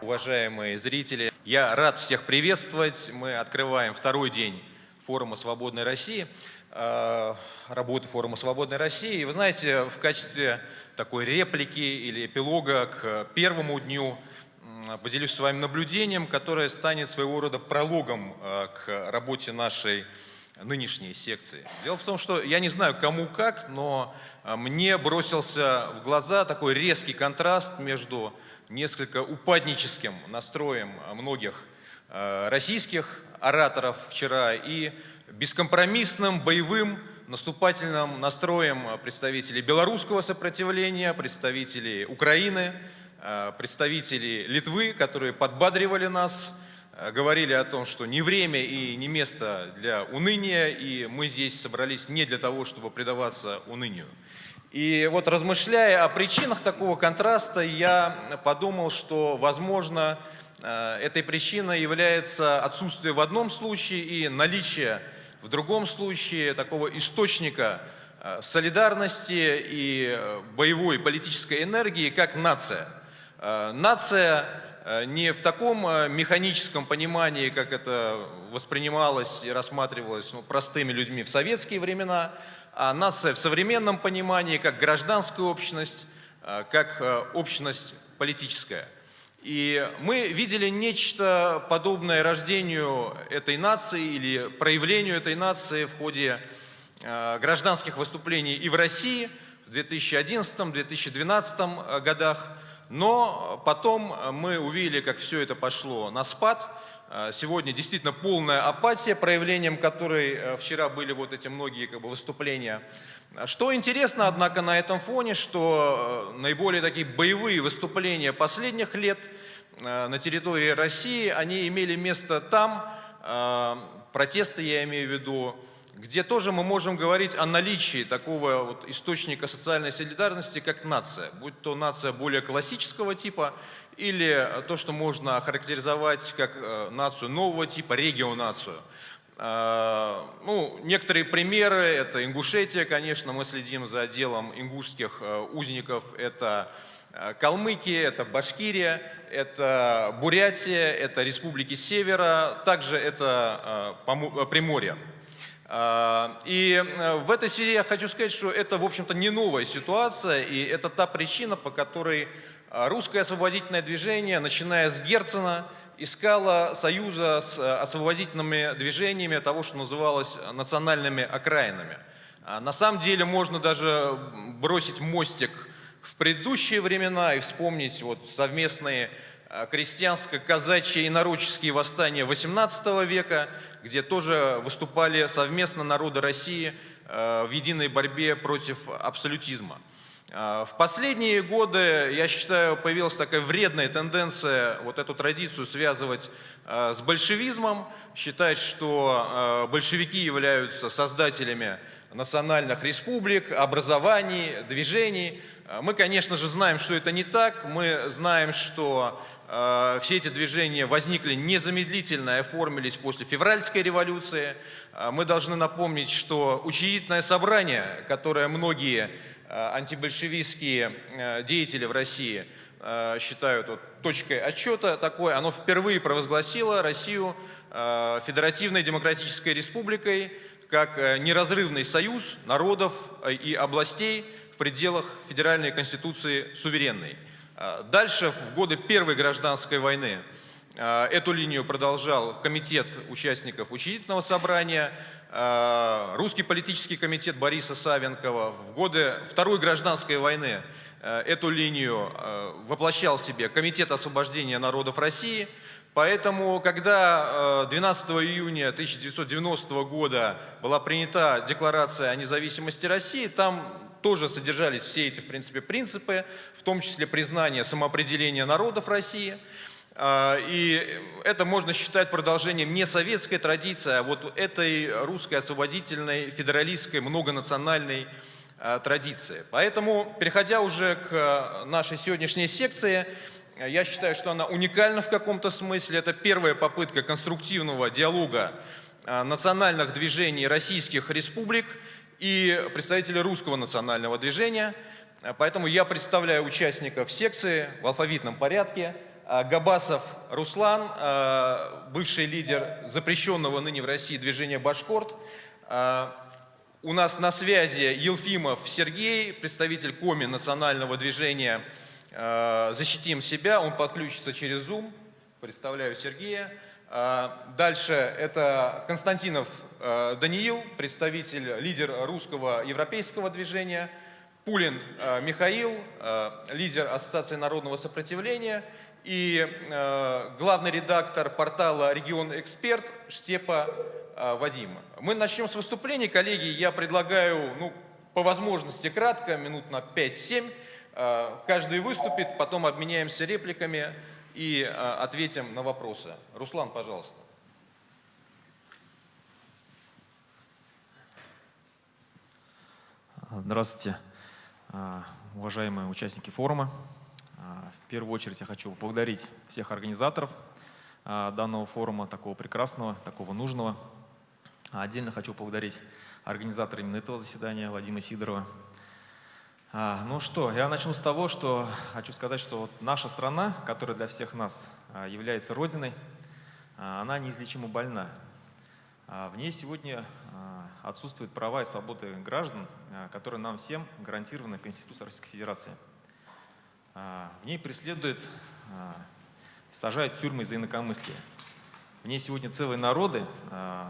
Уважаемые зрители, я рад всех приветствовать. Мы открываем второй день форума «Свободной России», э, работы форума «Свободной России». И вы знаете, в качестве такой реплики или эпилога к первому дню поделюсь с вами наблюдением, которое станет своего рода прологом э, к работе нашей нынешней секции. Дело в том, что я не знаю кому как, но э, мне бросился в глаза такой резкий контраст между несколько упадническим настроем многих э, российских ораторов вчера и бескомпромиссным, боевым, наступательным настроем представителей белорусского сопротивления, представителей Украины, э, представителей Литвы, которые подбадривали нас, э, говорили о том, что не время и не место для уныния, и мы здесь собрались не для того, чтобы предаваться унынию. И вот размышляя о причинах такого контраста, я подумал, что, возможно, э, этой причиной является отсутствие в одном случае и наличие в другом случае такого источника э, солидарности и э, боевой политической энергии, как нация. Нация не в таком механическом понимании, как это воспринималось и рассматривалось ну, простыми людьми в советские времена, а нация в современном понимании как гражданская общность, а, как а, общность политическая. И мы видели нечто подобное рождению этой нации или проявлению этой нации в ходе гражданских выступлений и в России в 2011-2012 годах. Но потом мы увидели, как все это пошло на спад, сегодня действительно полная апатия, проявлением которой э, вчера были вот эти многие как бы, выступления. Что интересно, однако, на этом фоне, что э, наиболее такие боевые выступления последних лет э, на территории России, они имели место там, протесты я имею в виду, где тоже мы можем говорить о наличии такого вот источника социальной солидарности, как нация, будь то нация более классического типа или то, что можно охарактеризовать как э, нацию нового типа, регионацию. Э, ну, некоторые примеры, это Ингушетия, конечно, мы следим за делом ингушских э, узников, это Калмыкия, это Башкирия, это Бурятия, это республики Севера, также это Приморье. И в этой связи я хочу сказать, что это, в общем-то, не новая ситуация, и это та причина, по которой а русское освободительное движение, начиная с Герцена, искало союза с э, освободительными движениями того, что называлось национальными окраинами. А на самом деле можно даже бросить мостик в предыдущие времена и вспомнить вот совместные э, крестьянско-казачьи и нароческие восстания XVIII века, где тоже выступали совместно народы России э, в единой борьбе против абсолютизма. А, в последние годы, я считаю, появилась такая вредная тенденция вот эту традицию связывать с большевизмом, считать, что большевики являются создателями национальных республик, образований, движений. Мы, конечно же, знаем, что это не так. Мы знаем, что все эти движения возникли незамедлительно и оформились после февральской революции. Мы должны напомнить, что учредительное собрание, которое многие Э, антибольшевистские э, деятели в России э, считают вот точкой отчета такой, оно впервые провозгласило Россию Федеративной Демократической Республикой как неразрывный союз народов и областей в пределах Федеральной Конституции суверенной. Дальше, в годы Первой гражданской войны, эту линию продолжал комитет участников учредительного собрания, Э, русский политический комитет Бориса Савенкова в годы Второй гражданской войны эту линию воплощал в себе Комитет освобождения народов России. Поэтому, когда 12 июня 1990 года была принята Декларация о независимости России, там тоже содержались все эти, в принципе, принципы, в том числе признание самоопределения народов России – а, и это можно считать продолжением не советской традиции, а вот этой русской освободительной, федералистской, многонациональной а, традиции. Поэтому, переходя уже к нашей сегодняшней секции, я считаю, что она уникальна в каком-то смысле. Это первая попытка конструктивного диалога а, национальных движений российских республик и представителей русского национального движения – Поэтому я представляю участников секции в алфавитном порядке. Габасов Руслан, бывший лидер запрещенного ныне в России движения «Башкорт». У нас на связи Елфимов Сергей, представитель КОМИ национального движения «Защитим себя». Он подключится через Zoom. Представляю Сергея. Дальше это Константинов Даниил, представитель, лидер русского европейского движения – Пулин э, Михаил, э, лидер Ассоциации народного сопротивления и э, главный редактор портала «Регион Эксперт» Штепа Вадим. Мы начнем с выступлений. Коллеги, я предлагаю, ну, по возможности кратко, минут на 5-7. Каждый выступит, потом обменяемся репликами и ответим на вопросы. Руслан, пожалуйста. Здравствуйте. А, уважаемые участники форума. А, в первую очередь я хочу поблагодарить всех организаторов а, данного форума, такого прекрасного, такого нужного. Отдельно хочу поблагодарить организатора именно этого заседания, Владимира Сидорова. Ну что, я начну с того, что хочу сказать, что наша страна, которая для всех нас является родиной, она неизлечимо больна. В ней сегодня отсутствуют права и свободы граждан, а, которые нам всем гарантированы Конституцией Российской Федерации. А, в ней преследуют, а, сажают тюрьмы за инакомыслие. В ней сегодня целые народы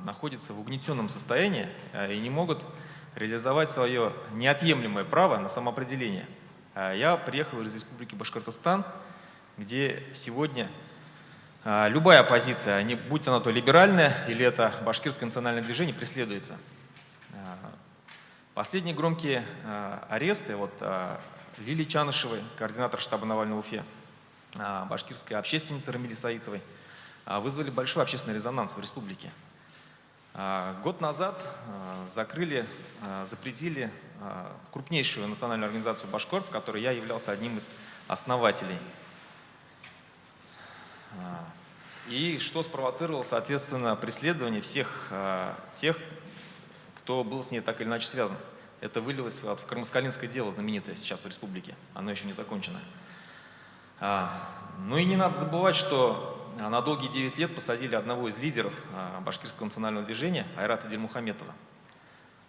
находятся в угнетенном состоянии и не могут реализовать свое неотъемлемое право на самоопределение. Я приехал из Республики Башкортостан, где сегодня любая оппозиция, будь она то либеральная или это башкирское национальное движение, преследуется. Последние громкие э, аресты, вот э, Лили Чанышевой, координатор штаба Навального Уфе, э, башкирской общественницы Рамили Саитовой, вызвали большой общественный резонанс в республике. Год назад закрыли, запретили крупнейшую национальную организацию «Башкорт», в которой я являлся одним из основателей. И что спровоцировало, соответственно, преследование всех тех, кто был с ней так или иначе связан. Это вылилось в Кармаскалинское дело, знаменитое сейчас в республике. Оно еще не закончено. А, ну и не надо забывать, что на долгие 9 лет посадили одного из лидеров а, башкирского национального движения, Айрата Дельмухаметова.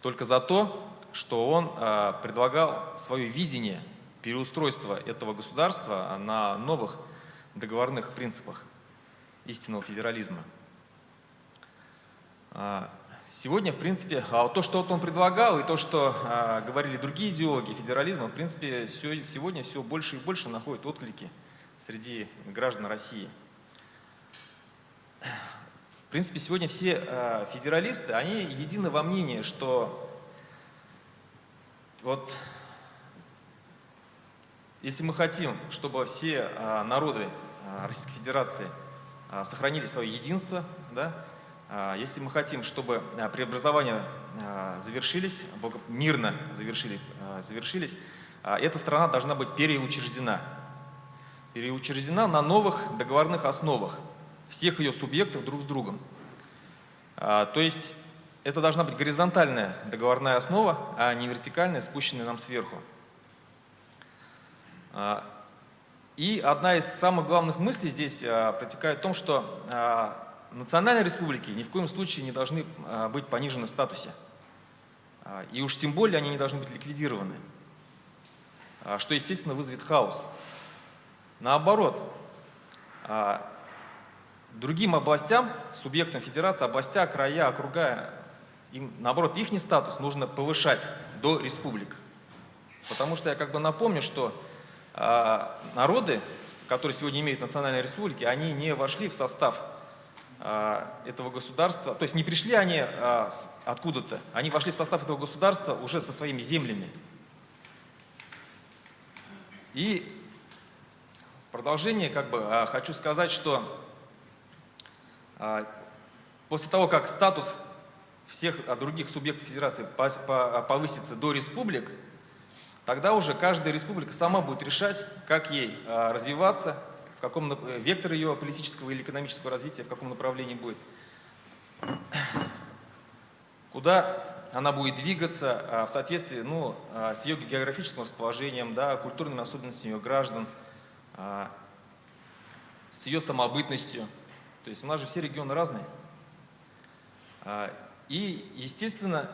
Только за то, что он а, предлагал свое видение переустройства этого государства на новых договорных принципах истинного федерализма. Сегодня, в принципе, а то, что вот он предлагал, и то, что а, говорили другие идеологи федерализма, в принципе, сегодня все больше и больше находит отклики среди граждан России. В принципе, сегодня все а, федералисты, они едины во мнении, что вот если мы хотим, чтобы все народы Российской Федерации сохранили свое единство, да, если мы хотим, чтобы а, преобразования а, завершились, мирно завершили, завершились, эта страна должна быть переучреждена. Переучреждена на новых договорных основах всех ее субъектов друг с другом. То есть это должна быть горизонтальная договорная основа, а не вертикальная, спущенная нам сверху. И одна из самых главных мыслей здесь протекает в том, что национальные республики ни в коем случае не должны а, быть понижены в статусе. А, и уж тем более они не должны быть ликвидированы, а, что, естественно, вызовет хаос. Наоборот, другим областям, субъектам федерации, областя, края, округа, им, наоборот, их не статус нужно повышать до республик. Потому что я как бы напомню, что народы, которые сегодня имеют национальные республики, они не вошли в состав этого государства, то есть не пришли они а, откуда-то, они вошли в состав этого государства уже со своими землями. И продолжение, как бы, а, хочу сказать, что после того, как статус всех других субъектов федерации повысится до республик, тогда уже каждая республика сама будет решать, как ей развиваться, в каком э, вектор ее политического или экономического развития, в каком направлении будет. Куда она будет двигаться а, в соответствии ну, а, с ее географическим расположением, да, культурными особенностями ее граждан, а, с ее самобытностью. То есть у нас же все регионы разные. И, естественно,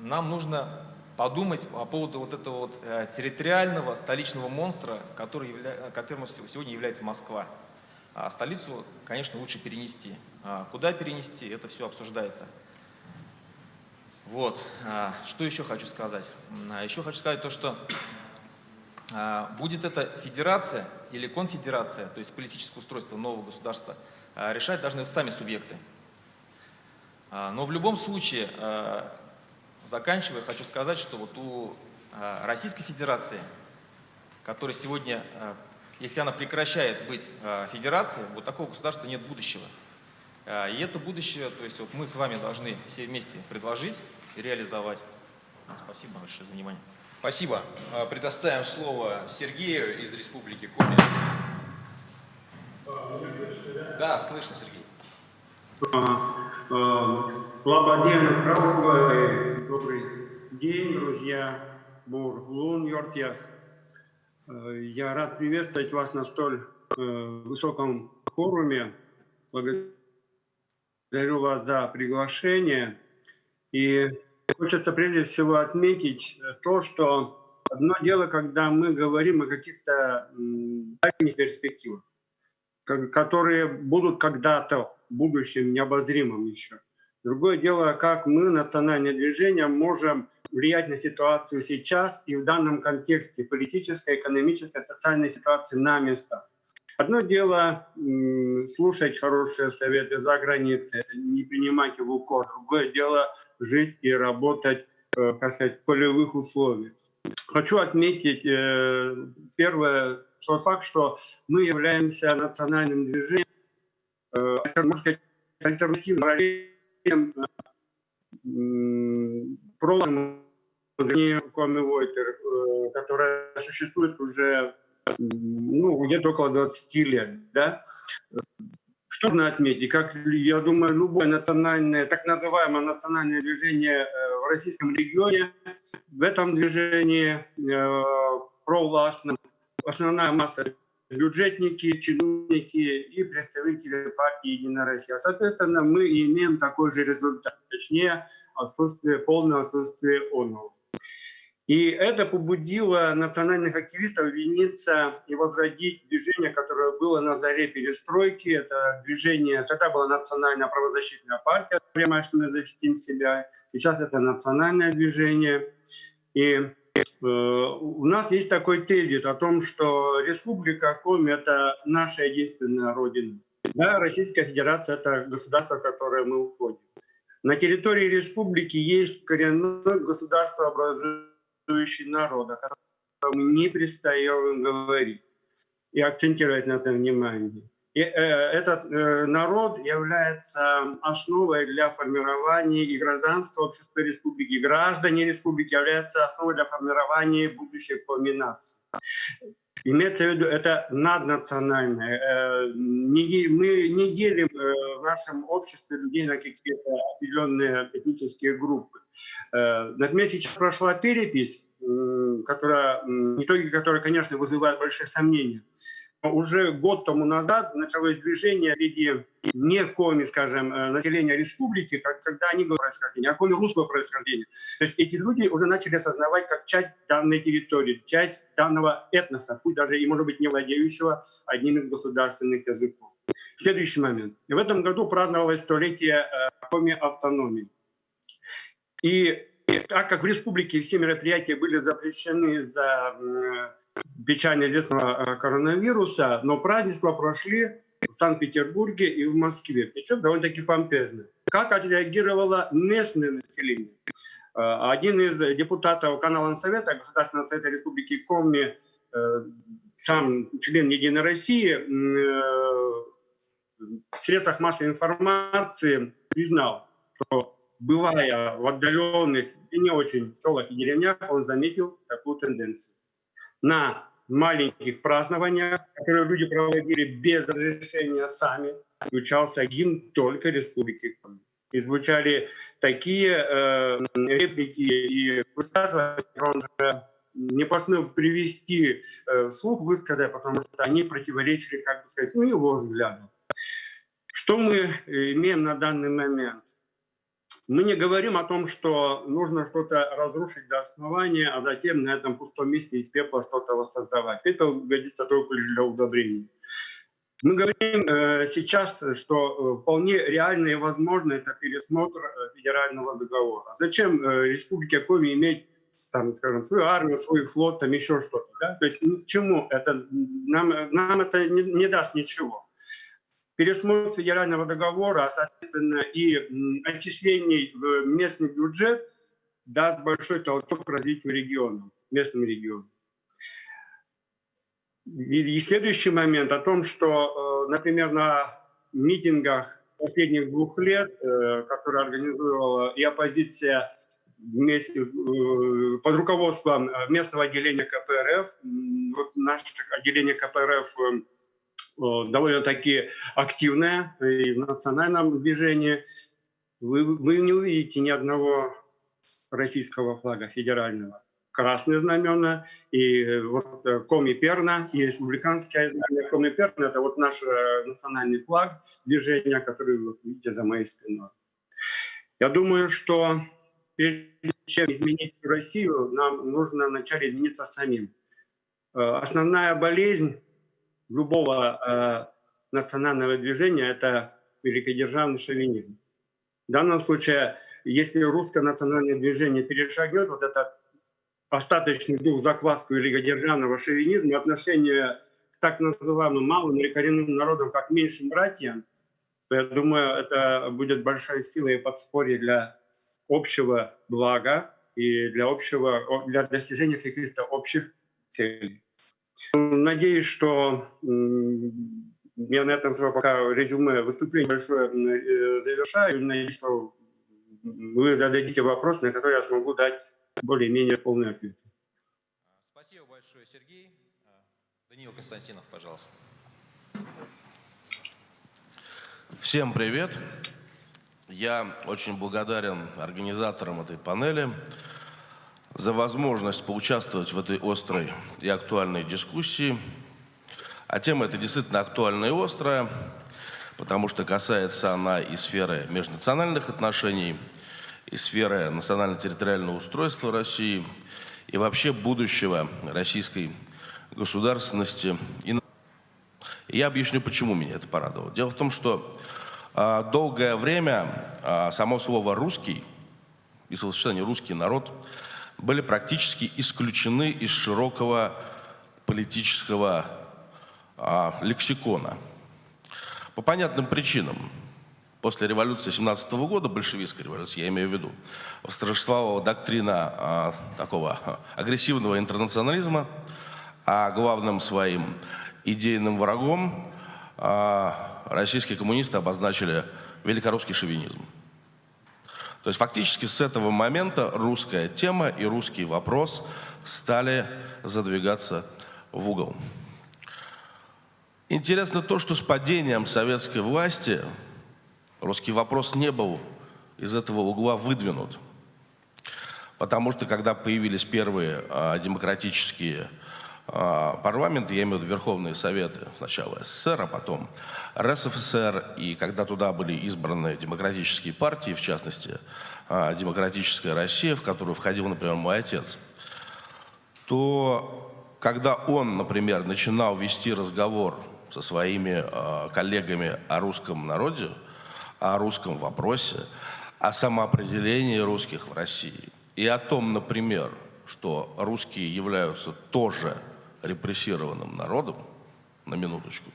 нам нужно подумать по поводу вот этого вот э, территориального столичного монстра, который явля... которым сегодня является Москва. А столицу, конечно, лучше перенести. А куда перенести, это все обсуждается. Вот. А, что еще хочу сказать? А, еще хочу сказать то, что будет это федерация или конфедерация, то есть политическое устройство нового государства, решать должны сами субъекты. Но в любом случае, заканчивая, хочу сказать, что вот у Российской Федерации, которая сегодня, если она прекращает быть федерацией, вот такого государства нет будущего. И это будущее, то есть вот мы с вами должны все вместе предложить и реализовать. Спасибо большое за внимание. Спасибо. А, предоставим слово Сергею из Республики Коми. Да, слышно, Сергей. Лабаден, добрый день, друзья. Бур, Лун, Йортьяс. Я рад приветствовать вас на столь э, высоком форуме. Благодарю вас за приглашение. И хочется прежде всего отметить то, что одно дело, когда мы говорим о каких-то дальних перспективах, которые будут когда-то в будущем необозримым еще. Другое дело, как мы, национальное движение, можем влиять на ситуацию сейчас и в данном контексте политической, экономической, социальной ситуации на местах. Одно дело слушать хорошие советы за границей, не принимать его в укор. Другое дело жить и работать, э, так сказать, в полевых условиях. Хочу отметить э, первое, тот факт, что мы являемся национальным движением, э, можно сказать, альтернативным пролом Коми Войтер, которая существует уже ну, где-то около 20 лет. Да? Что нужно отметить? Как, я думаю, любое национальное, так называемое национальное движение э, в российском регионе, в этом движении э, провластном основная масса бюджетники, чиновники и представители партии «Единая Россия». Соответственно, мы имеем такой же результат, точнее, отсутствие, полное отсутствие ОНУ. И это побудило национальных активистов объединиться и возродить движение, которое было на заре перестройки. Это движение, тогда была национальная правозащитная партия, прямо что мы защитим себя. Сейчас это национальное движение. И у нас есть такой тезис о том, что Республика Коми – это наша единственная родина. Да, Российская Федерация – это государство, в которое мы уходим. На территории республики есть коренное государство существующий народ, о котором мы не перестаем говорить и акцентировать на этом внимание. И, э, этот э, народ является основой для формирования и гражданского общества республики. Граждане республики являются основой для формирования будущей кульминации. Имеется в виду, это наднациональное. Э, мы не делим э, в нашем обществе людей на какие-то определенные этнические группы. Э, меня сейчас прошла перепись, которая, итоги которой, конечно, вызывают большие сомнения уже год тому назад началось движение среди не коми, скажем, э, населения республики, когда они говорят происхождения, а коми русского происхождения. То есть эти люди уже начали осознавать как часть данной территории, часть данного этноса, пусть даже и, может быть, не владеющего одним из государственных языков. Следующий момент. В этом году праздновалось столетие э, коми автономии. И так как в республике все мероприятия были запрещены из-за печально известного э, коронавируса, но празднества прошли в Санкт-Петербурге и в Москве. Причем довольно-таки помпезно. Как отреагировало местное население? Э, один из депутатов канала Совета, Государственного совета Республики Коми, э, сам член Единой России, в средствах массовой информации признал, что бывая в отдаленных и не очень селах и деревнях, он заметил такую тенденцию на маленьких празднованиях, которые люди проводили без разрешения сами, включался гимн только Республики Коми. И звучали такие э, реплики и высказывания, он же не посмел привести э, вслух, высказать, потому что они противоречили, как бы сказать, ну, его взгляду. Что мы имеем на данный момент? Мы не говорим о том, что нужно что-то разрушить до основания, а затем на этом пустом месте из пепла что-то воссоздавать. Это годится только лишь для удобрений. Мы говорим э, сейчас, что э, вполне реально и возможно это пересмотр э, федерального договора. Зачем э, Республике Коми иметь там, скажем, свою армию, свой флот, там еще что-то. Да? То есть к чему это? Нам, нам это не, не даст ничего пересмотр федерального договора, а соответственно и отчислений в местный бюджет даст большой толчок развитию региона, местным регионам. И, следующий момент о том, что, э, например, на митингах последних двух лет, э, которые организовала и оппозиция вместе, э, под руководством местного отделения КПРФ, вот наше отделение КПРФ довольно-таки активная и в национальном движении. Вы, вы не увидите ни одного российского флага федерального. Красные знамена и э, вот э, Коми Перна, и республиканское знамя Коми Перна, это вот наш национальный флаг движения, который вы видите за моей спиной. Я думаю, что прежде чем изменить Россию, нам нужно вначале измениться самим. Основная болезнь любого э, национального движения – это великодержавный шовинизм. В данном случае, если русское национальное движение перешагнет вот этот остаточный дух закваску великодержавного шовинизма, отношение к так называемым малым или коренным народам как меньшим братьям, то я думаю, это будет большая сила и подспорье для общего блага и для, общего, для достижения каких-то общих целей. Надеюсь, что я на этом свое пока резюме выступление большое э, завершаю. Надеюсь, что вы зададите вопрос, на который я смогу дать более-менее полный ответ. Спасибо большое, Сергей. Даниил Константинов, пожалуйста. Всем привет. Я очень благодарен организаторам этой панели за возможность поучаствовать в этой острой и актуальной дискуссии. А тема эта действительно актуальная и острая, потому что касается она и сферы межнациональных отношений, и сферы национально-территориального устройства России, и вообще будущего российской государственности. И я объясню, почему меня это порадовало. Дело в том, что а, долгое время а, само слово «русский» и словосочетание «русский народ» были практически исключены из широкого политического а, лексикона. По понятным причинам. После революции 17 года, большевистской революции, я имею в виду, восторжествовала доктрина а, такого агрессивного интернационализма, а главным своим идейным врагом а, российские коммунисты обозначили великорусский шовинизм. То есть фактически с этого момента русская тема и русский вопрос стали задвигаться в угол. Интересно то, что с падением советской власти русский вопрос не был из этого угла выдвинут. Потому что когда появились первые а, демократические а, парламент, я имею в виду Верховные Советы, сначала СССР, а потом РСФСР, и когда туда были избраны демократические партии, в частности, а, Демократическая Россия, в которую входил, например, мой отец, то когда он, например, начинал вести разговор со своими а, коллегами о русском народе, о русском вопросе, о самоопределении русских в России и о том, например, что русские являются тоже репрессированным народом, на минуточку,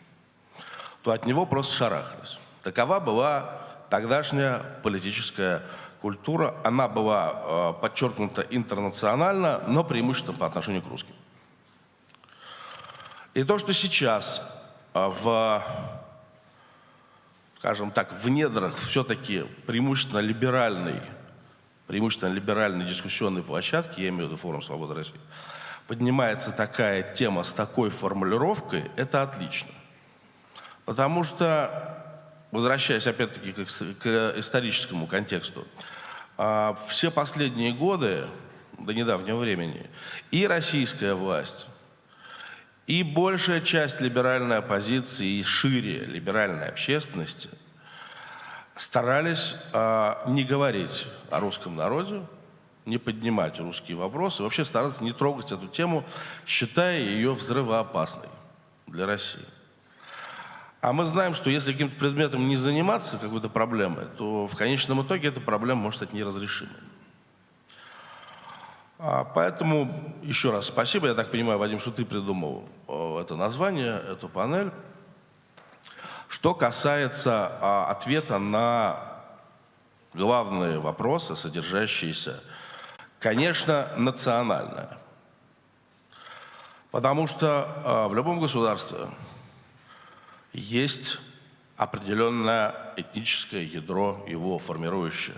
то от него просто шарахались. Такова была тогдашняя политическая культура. Она была э, подчеркнута интернационально, но преимущественно по отношению к русским. И то, что сейчас э, в, скажем так, в недрах все-таки преимущественно либеральной, преимущественно либеральной дискуссионной площадки, я имею в виду форум «Свобода России», поднимается такая тема с такой формулировкой, это отлично. Потому что возвращаясь опять-таки к, к историческому контексту, а, все последние годы, до недавнего времени, и российская власть, и большая часть либеральной оппозиции, и шире либеральной общественности старались э, не говорить о русском народе, не поднимать русские вопросы, вообще стараться не трогать эту тему, считая ее взрывоопасной для России. А мы знаем, что если каким-то предметом не заниматься какой-то проблемой, то в конечном итоге эта проблема может стать неразрешимой. А поэтому еще раз спасибо. Я так понимаю, Вадим, что ты придумал это название, эту панель. Что касается а, ответа на главные вопросы, содержащиеся, конечно, национальное. Потому что а, в любом государстве есть определенное этническое ядро, его формирующее.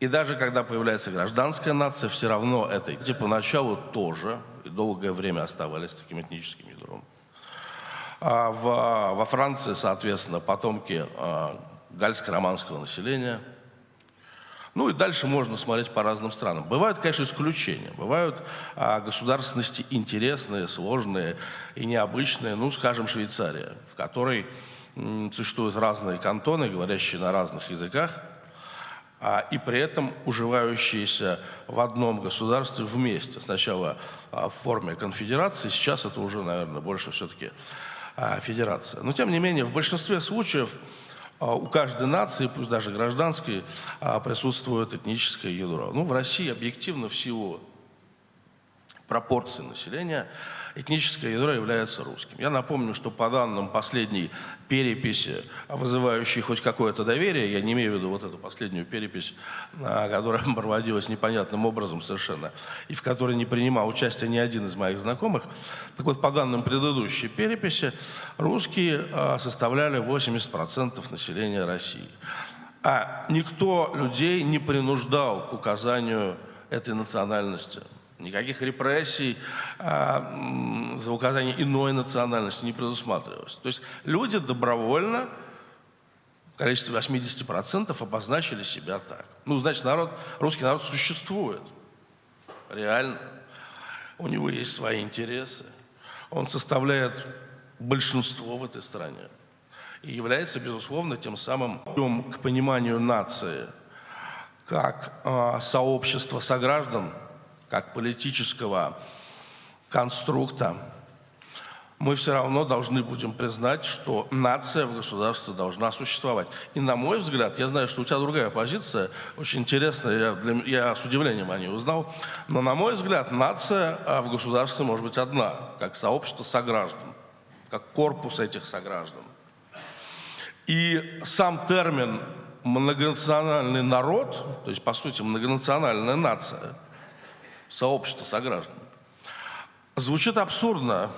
И даже когда появляется гражданская нация, все равно это эти поначалу тоже и долгое время оставались таким этническим ядром. А в, во Франции, соответственно, потомки а, гальско-романского населения. Ну и дальше можно смотреть по разным странам. Бывают, конечно, исключения. Бывают а, государственности интересные, сложные и необычные. Ну, скажем, Швейцария, в которой м, существуют разные кантоны, говорящие на разных языках – а, и при этом уживающиеся в одном государстве вместе. Сначала а, в форме конфедерации, сейчас это уже, наверное, больше все-таки а, федерация. Но, тем не менее, в большинстве случаев у каждой нации, пусть даже гражданской, присутствует этническое ядро. Ну, в России объективно в силу пропорции населения – этническое ядро является русским. Я напомню, что по данным последней переписи, вызывающей хоть какое-то доверие, я не имею в виду вот эту последнюю перепись, а, которая проводилась непонятным образом совершенно, и в которой не принимал участие ни один из моих знакомых, так вот, по данным предыдущей переписи, русские а, составляли 80% населения России. А никто людей не принуждал к указанию этой национальности Никаких репрессий а, за указание иной национальности не предусматривалось. То есть люди добровольно, в количестве 80%, обозначили себя так. Ну, значит, народ, русский народ существует. Реально. У него есть свои интересы. Он составляет большинство в этой стране. И является, безусловно, тем самым к пониманию нации как э, сообщества сограждан, как политического конструкта, мы все равно должны будем признать, что нация в государстве должна существовать. И на мой взгляд, я знаю, что у тебя другая позиция, очень интересная, я, для, я с удивлением о ней узнал, но на мой взгляд, нация а, в государстве может быть одна, как сообщество сограждан, как корпус этих сограждан. И сам термин многонациональный народ, то есть, по сути, многонациональная нация – сообщества сограждан, звучит абсурдно,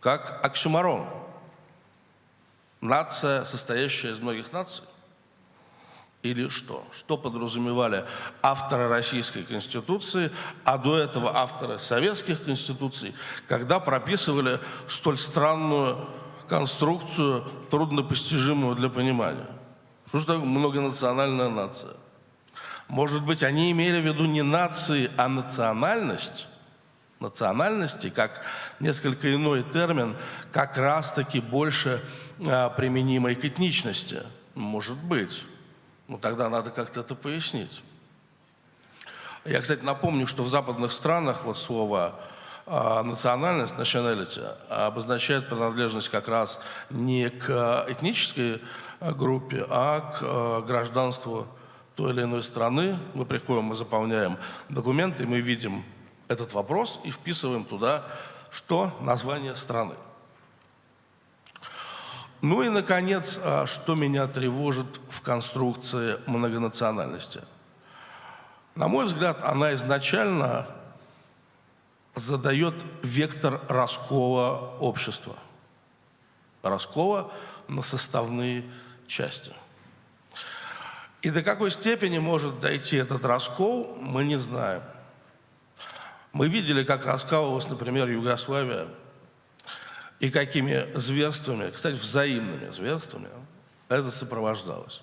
как оксюмарон. Нация, состоящая из многих наций? Или что? Что подразумевали авторы Российской Конституции, а до этого авторы советских конституций, когда прописывали столь странную конструкцию, труднопостижимую для понимания? Что же такое многонациональная нация? Может быть, они имели в виду не нации, а национальность? Национальности, как несколько иной термин, как раз-таки больше а, применимый к этничности. Может быть. Но тогда надо как-то это пояснить. Я, кстати, напомню, что в западных странах вот слово а, национальность, nationality, обозначает принадлежность как раз не к этнической группе, а к а, гражданству той или иной страны, мы приходим, мы заполняем документы, мы видим этот вопрос и вписываем туда, что название страны. Ну и, наконец, а, что меня тревожит в конструкции многонациональности. На мой взгляд, она изначально задает вектор раскола общества. Раскола на составные части. И до какой степени может дойти этот раскол, мы не знаем. Мы видели, как раскалывалась, например, Югославия, и какими зверствами, кстати, взаимными зверствами, это сопровождалось.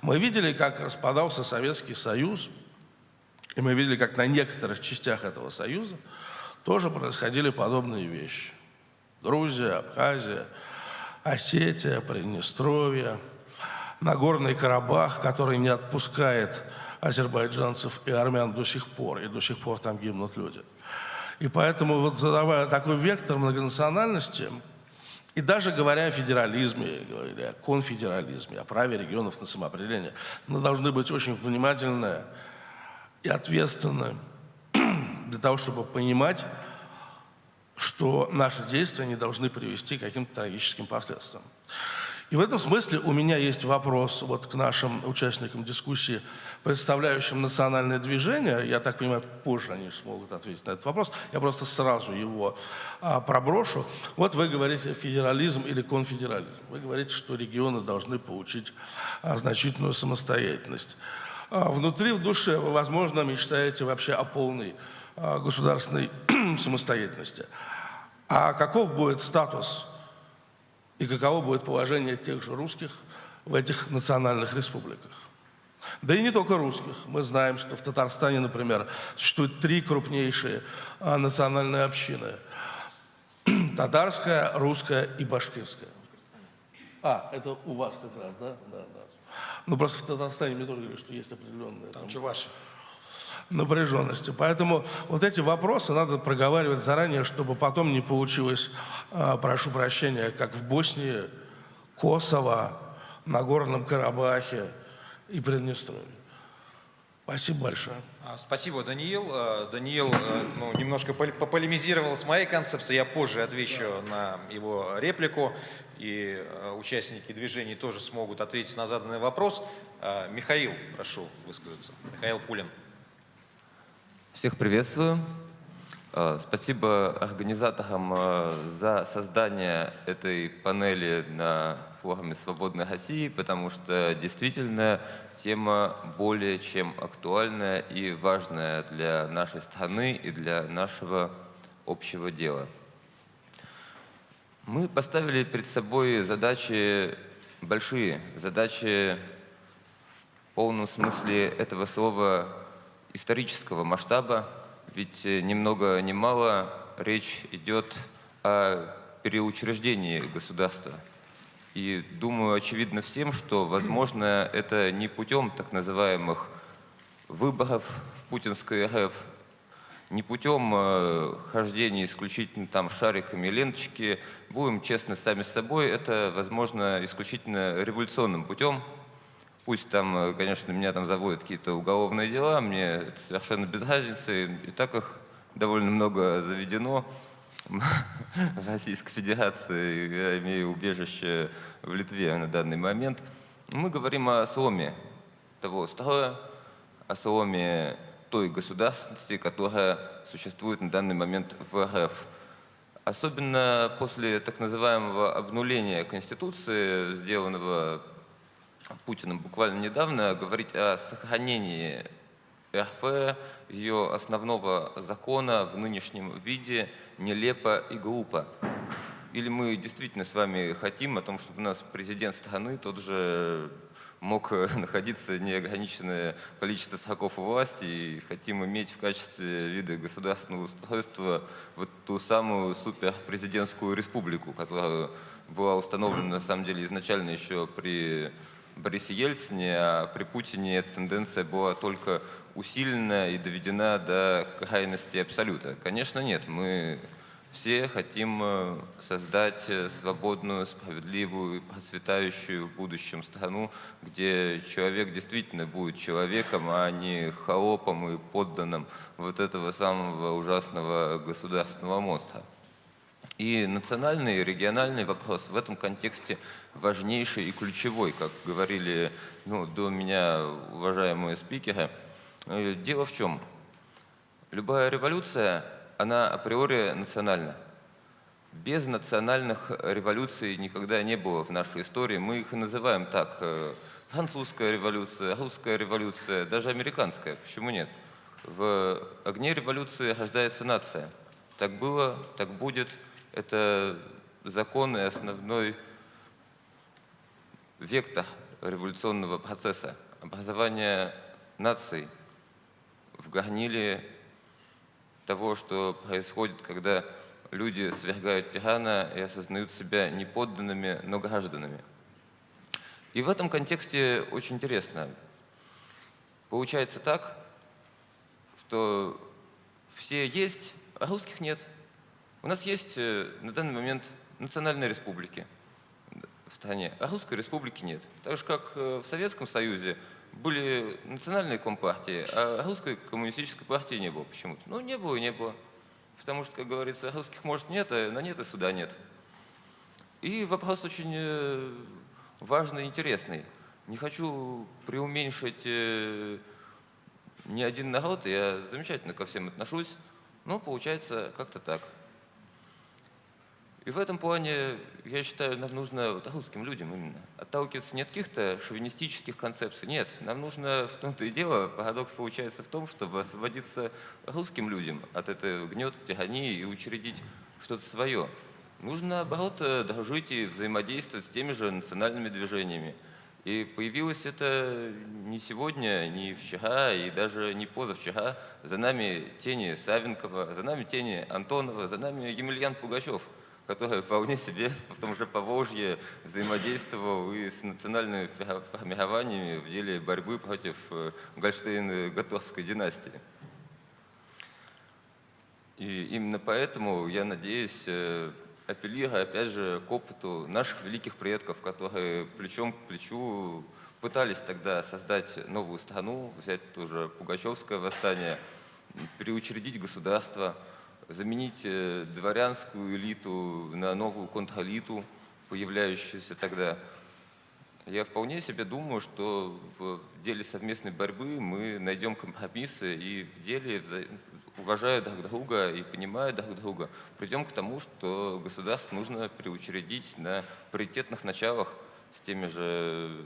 Мы видели, как распадался Советский Союз, и мы видели, как на некоторых частях этого Союза тоже происходили подобные вещи. Грузия, Абхазия, Осетия, Приднестровье, Нагорный Карабах, который не отпускает азербайджанцев и армян до сих пор, и до сих пор там гибнут люди. И поэтому вот задавая такой вектор многонациональности, и даже говоря о федерализме, говоря о конфедерализме, о праве регионов на самоопределение, мы должны быть очень внимательны и ответственны для того, чтобы понимать, что наши действия не должны привести к каким-то трагическим последствиям. И в этом смысле у меня есть вопрос вот к нашим участникам дискуссии, представляющим национальное движение. Я так понимаю, позже они смогут ответить на этот вопрос. Я просто сразу его а, проброшу. Вот вы говорите федерализм или конфедерализм. Вы говорите, что регионы должны получить а, значительную самостоятельность. А, внутри, в душе вы, возможно, мечтаете вообще о полной а, государственной самостоятельности. А каков будет статус и каково будет положение тех же русских в этих национальных республиках. Да и не только русских. Мы знаем, что в Татарстане, например, существуют три крупнейшие а, национальные общины. Татарская, русская и башкирская. А, это у вас как раз, да? Да, да. Ну, просто в Татарстане мне тоже говорят, что есть определенные... Там Чуваши напряженности. Поэтому вот эти вопросы надо проговаривать заранее, чтобы потом не получилось, а, прошу прощения, как в Боснии, Косово, Нагорном Карабахе и Приднестровье. Спасибо большое. А, спасибо, Даниил. А, Даниил ну, немножко пополемизировал с моей концепцией. Я позже отвечу на его реплику, и участники движений тоже смогут ответить на заданный вопрос. Михаил, прошу высказаться. Михаил Пулин. Всех приветствую. Э, спасибо организаторам э, за создание этой панели на форуме «Свободной России», потому что действительно тема более чем актуальная и важная для нашей страны и для нашего общего дела. Мы поставили перед собой задачи большие, задачи в полном смысле этого слова исторического масштаба, ведь э, ни много ни мало речь идет о переучреждении государства. И думаю, очевидно всем, что, возможно, это не путем так называемых выборов в путинской РФ, не путем э, хождения исключительно там шариками ленточки, будем честны сами с собой, это, возможно, исключительно революционным путем, Пусть там, э, конечно, меня там заводят какие-то уголовные дела, мне это совершенно без разницы, и так их довольно много заведено. В Российской Федерации я имею убежище в Литве на данный момент. Мы говорим о сломе того строя, о сломе той государственности, которая существует на данный момент в РФ. Особенно после так называемого обнуления Конституции, сделанного Путиным буквально недавно говорить о сохранении РФ, ее основного закона в нынешнем виде нелепо и глупо. Или мы действительно с вами хотим о том, чтобы у нас президент страны тот же мог находиться неограниченное количество сроков у власти и хотим иметь в качестве вида государственного устройства вот ту самую суперпрезидентскую республику, которая была установлена на самом деле изначально еще при Борисе Ельцине, а при Путине эта тенденция была только усилена и доведена до крайности абсолюта. Конечно, нет. Мы все хотим э, создать э, свободную, справедливую, процветающую в будущем страну, где человек действительно будет человеком, а не холопом и подданным вот этого самого ужасного государственного монстра. И национальный и региональный вопрос в этом контексте важнейший и ключевой, как говорили ну, до меня уважаемые спикеры. Э, дело в чем? Любая революция, она априори национальна. Без национальных революций никогда не было в нашей истории. Мы их и называем так. Э, французская революция, русская революция, даже американская. Почему нет? В огне революции рождается нация. Так было, так будет – это закон и основной вектор революционного процесса, образования наций в горниле того, что происходит, когда люди свергают тирана и осознают себя не подданными, но гражданами. И в этом контексте очень интересно. Получается так, что все есть, а русских нет. У нас есть э, на данный момент национальные республики в стране, а русской республики нет. Так же, как э, в Советском Союзе были национальные компартии, а русской коммунистической партии не было почему-то. Ну, не было и не было. Потому что, как говорится, русских может нет, а на нет и суда нет. И вопрос очень э, важный и интересный. Не хочу преуменьшить ни один народ, я замечательно ко всем отношусь, но получается как-то так. И в этом плане, я считаю, нам нужно вот, русским людям именно отталкиваться не от каких-то шовинистических концепций. Нет, нам нужно в том-то и дело, парадокс получается в том, чтобы освободиться русским людям от этой гнета, тирании и учредить что-то свое. Нужно, наоборот, дружить и взаимодействовать с теми же национальными движениями. И появилось это не сегодня, не вчера и даже не позавчера. За нами тени Савенкова, за нами тени Антонова, за нами Емельян Пугачев – который вполне себе в том же Поволжье взаимодействовал и с национальными формированиями в деле борьбы против э, Гольштейн-Готовской династии. И именно поэтому я надеюсь, э, апеллируя опять же к опыту наших великих предков, которые плечом к плечу пытались тогда создать новую страну, взять тоже Пугачевское восстание, переучредить государство – заменить э, дворянскую элиту на новую контрэлиту, появляющуюся тогда. Я вполне себе думаю, что в деле совместной борьбы мы найдем компромиссы и в деле, уважая друг друга и понимая друг друга, придем к тому, что государство нужно переучредить на паритетных началах с теми же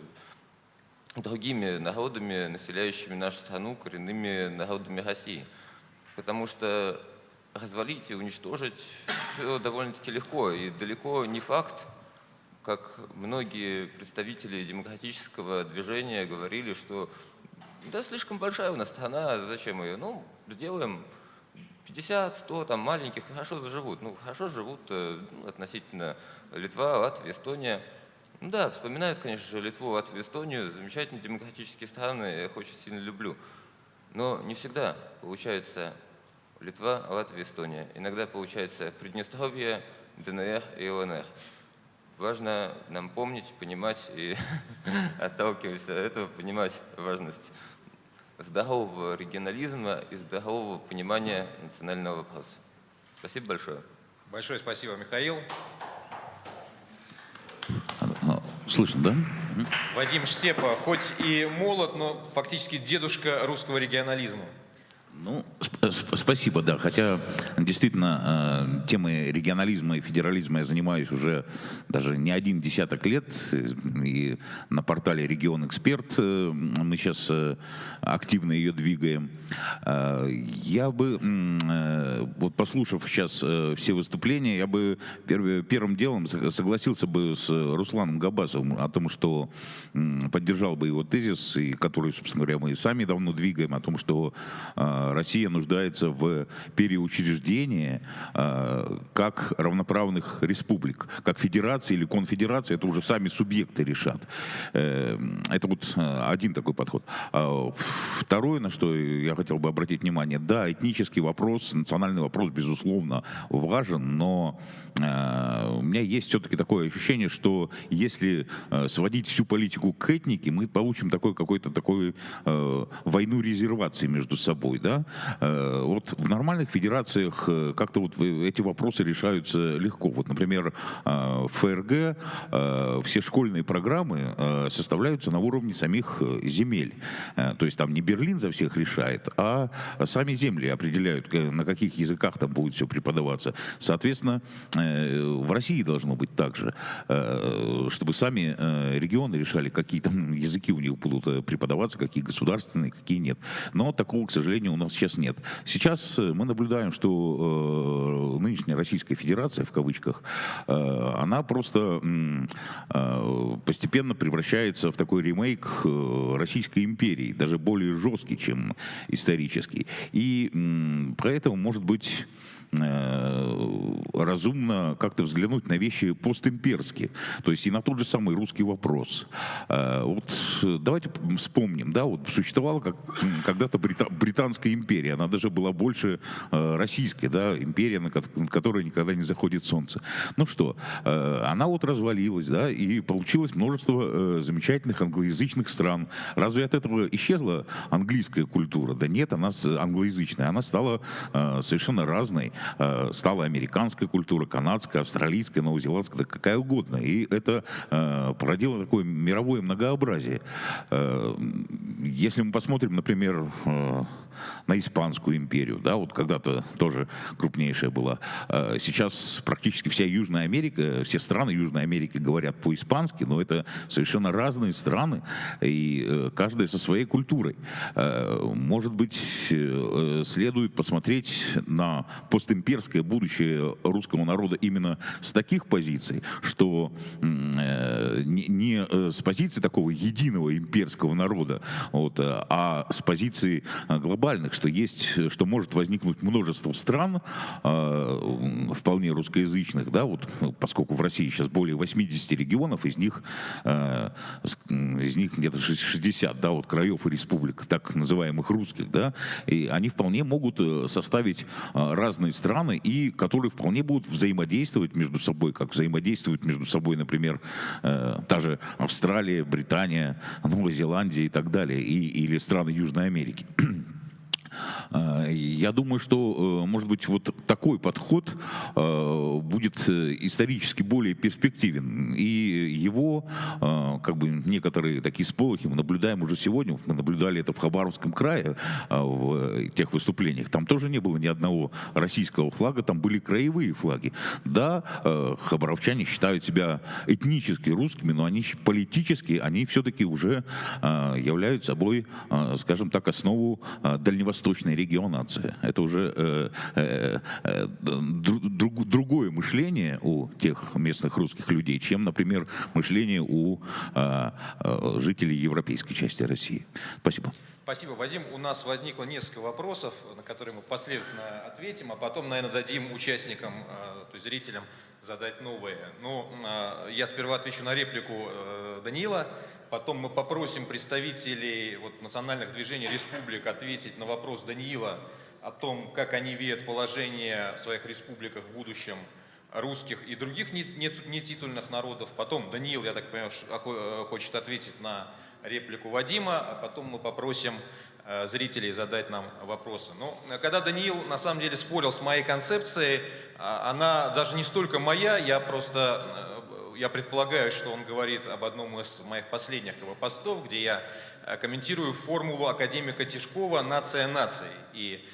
другими народами, населяющими нашу страну, коренными народами России. Потому что развалить и уничтожить все довольно-таки легко. И далеко не факт, как многие представители демократического движения говорили, что да, слишком большая у нас страна, зачем ее? Ну, сделаем 50, 100 там маленьких, хорошо заживут. Ну, хорошо живут э, ну, относительно Литва, Латвия, Эстония. Ну да, вспоминают, конечно же, Литву, Латвию, Эстонию, замечательные демократические страны, я их очень сильно люблю. Но не всегда получается Литва, Латвия, Эстония. Иногда получается Приднестровье, ДНР и ЛНР. Важно нам помнить, понимать и отталкиваясь от этого, понимать важность здорового регионализма и здорового понимания национального вопроса. Спасибо большое. Большое спасибо, Михаил. Слышно, да? Вадим Штепа, хоть и молод, но фактически дедушка русского регионализма. Ну, сп спасибо, да. Хотя действительно э, темой регионализма и федерализма я занимаюсь уже даже не один десяток лет. И на портале «Регион Эксперт» э, мы сейчас э, активно ее двигаем. Э, я бы, э, вот послушав сейчас э, все выступления, я бы перв, первым делом согласился бы с Русланом Габасовым о том, что э, поддержал бы его тезис, и который, собственно говоря, мы сами давно двигаем, о том, что э, Россия нуждается в переучреждении э, как равноправных республик, как федерация или конфедерация, это уже сами субъекты решат. Э, это вот э, один такой подход. А второе, на что я хотел бы обратить внимание, да, этнический вопрос, национальный вопрос, безусловно, важен, но у меня есть все-таки такое ощущение, что если сводить всю политику к этнике, мы получим такой какой-то такой войну резервации между собой, да, Э, вот в нормальных федерациях э, как-то вот эти вопросы решаются легко. Вот, например, э, в ФРГ все школьные программы составляются на уровне самих земель. То есть там не Берлин за всех решает, а сами земли определяют, на каких языках там будет все преподаваться. Соответственно, в России должно быть так же, чтобы сами регионы решали, какие там языки у них будут преподаваться, какие государственные, какие нет. Но такого, к сожалению, у нас сейчас нет. Сейчас э, мы наблюдаем, что э, нынешняя Российская Федерация, в кавычках, э, она просто постепенно превращается в такой ремейк Российской империи, даже более жесткий, чем исторический. И поэтому, может быть, разумно как-то взглянуть на вещи постимперски, то есть и на тот же самый русский вопрос. Э, Вот э, давайте вспомним, да, вот существовала как, когда-то Брита- Британская империя, она даже была больше э, российской, да, империя, на которой никогда не заходит солнце. Ну что, э, она вот развалилась, да, и получилось множество э, замечательных англоязычных стран. Разве от этого исчезла английская культура? Да нет, она англоязычная, она стала э, совершенно разной. Э, стала американская культура, канадская, австралийская, новозеландская, да какая угодно. И это э, породило такое мировое многообразие. Э, если мы посмотрим, например, на Испанскую империю, да, вот когда-то тоже крупнейшая была. Сейчас практически вся Южная Америка, все страны Южной Америки говорят по-испански, но это совершенно разные страны, и каждая со своей культурой. Может быть, следует посмотреть на постимперское будущее русского народа именно с таких позиций, что э, не не, э, с позиции такого единого имперского народа, вот, а с позиции э, глобальных, что есть, что может возникнуть множество стран, вполне русскоязычных, да, вот, э, поскольку в России сейчас более 80 регионов, из них, из них где-то шесть- 60, да, вот краев и республик, так называемых русских, да, и они вполне могут составить э, разные страны, и которые вполне будут взаимодействовать между собой, как взаимодействуют между собой, например, э, та же Австралия, Британия, Новая Зеландия и так далее, и, или страны Южной Америки. Э, Я думаю, что, э, может быть, вот такой подход э, будет э, исторически более перспективен. И его, как бы, некоторые такие сполохи мы наблюдаем уже сегодня. Мы наблюдали это в Хабаровском крае, э, в тех выступлениях. Там тоже не было ни одного российского флага, там были краевые флаги. Да, хабаровчане считают себя этнически русскими, но они политически, они все-таки уже являются собой, скажем так, основу э, дальневосточной регионации. Это уже э, э, э, дру- друг- другое мышление у тех местных русских людей, чем, например, мышление у э, э, жителей европейской части России. Спасибо. Спасибо, Вадим. У нас возникло несколько вопросов, на которые мы последовательно ответим, а потом, наверное, дадим участникам, э, то есть зрителям, задать новые. Ну, э, я сперва отвечу на реплику э, Данила, потом мы попросим представителей вот, национальных движений республик ответить на вопрос Даниила о том, как они видят положение в своих республиках в будущем русских и других не- не- нетитульных народов. Потом Даниил, я так понимаю, хочет ответить на реплику Вадима, а потом мы попросим э, зрителей задать нам вопросы. Ну, э, когда Даниил на самом деле спорил с моей концепцией, а, она даже не столько моя, я просто, э, я предполагаю, что он говорит об одном из моих последних постов, где я э, комментирую формулу академика Тишкова «Нация наций». И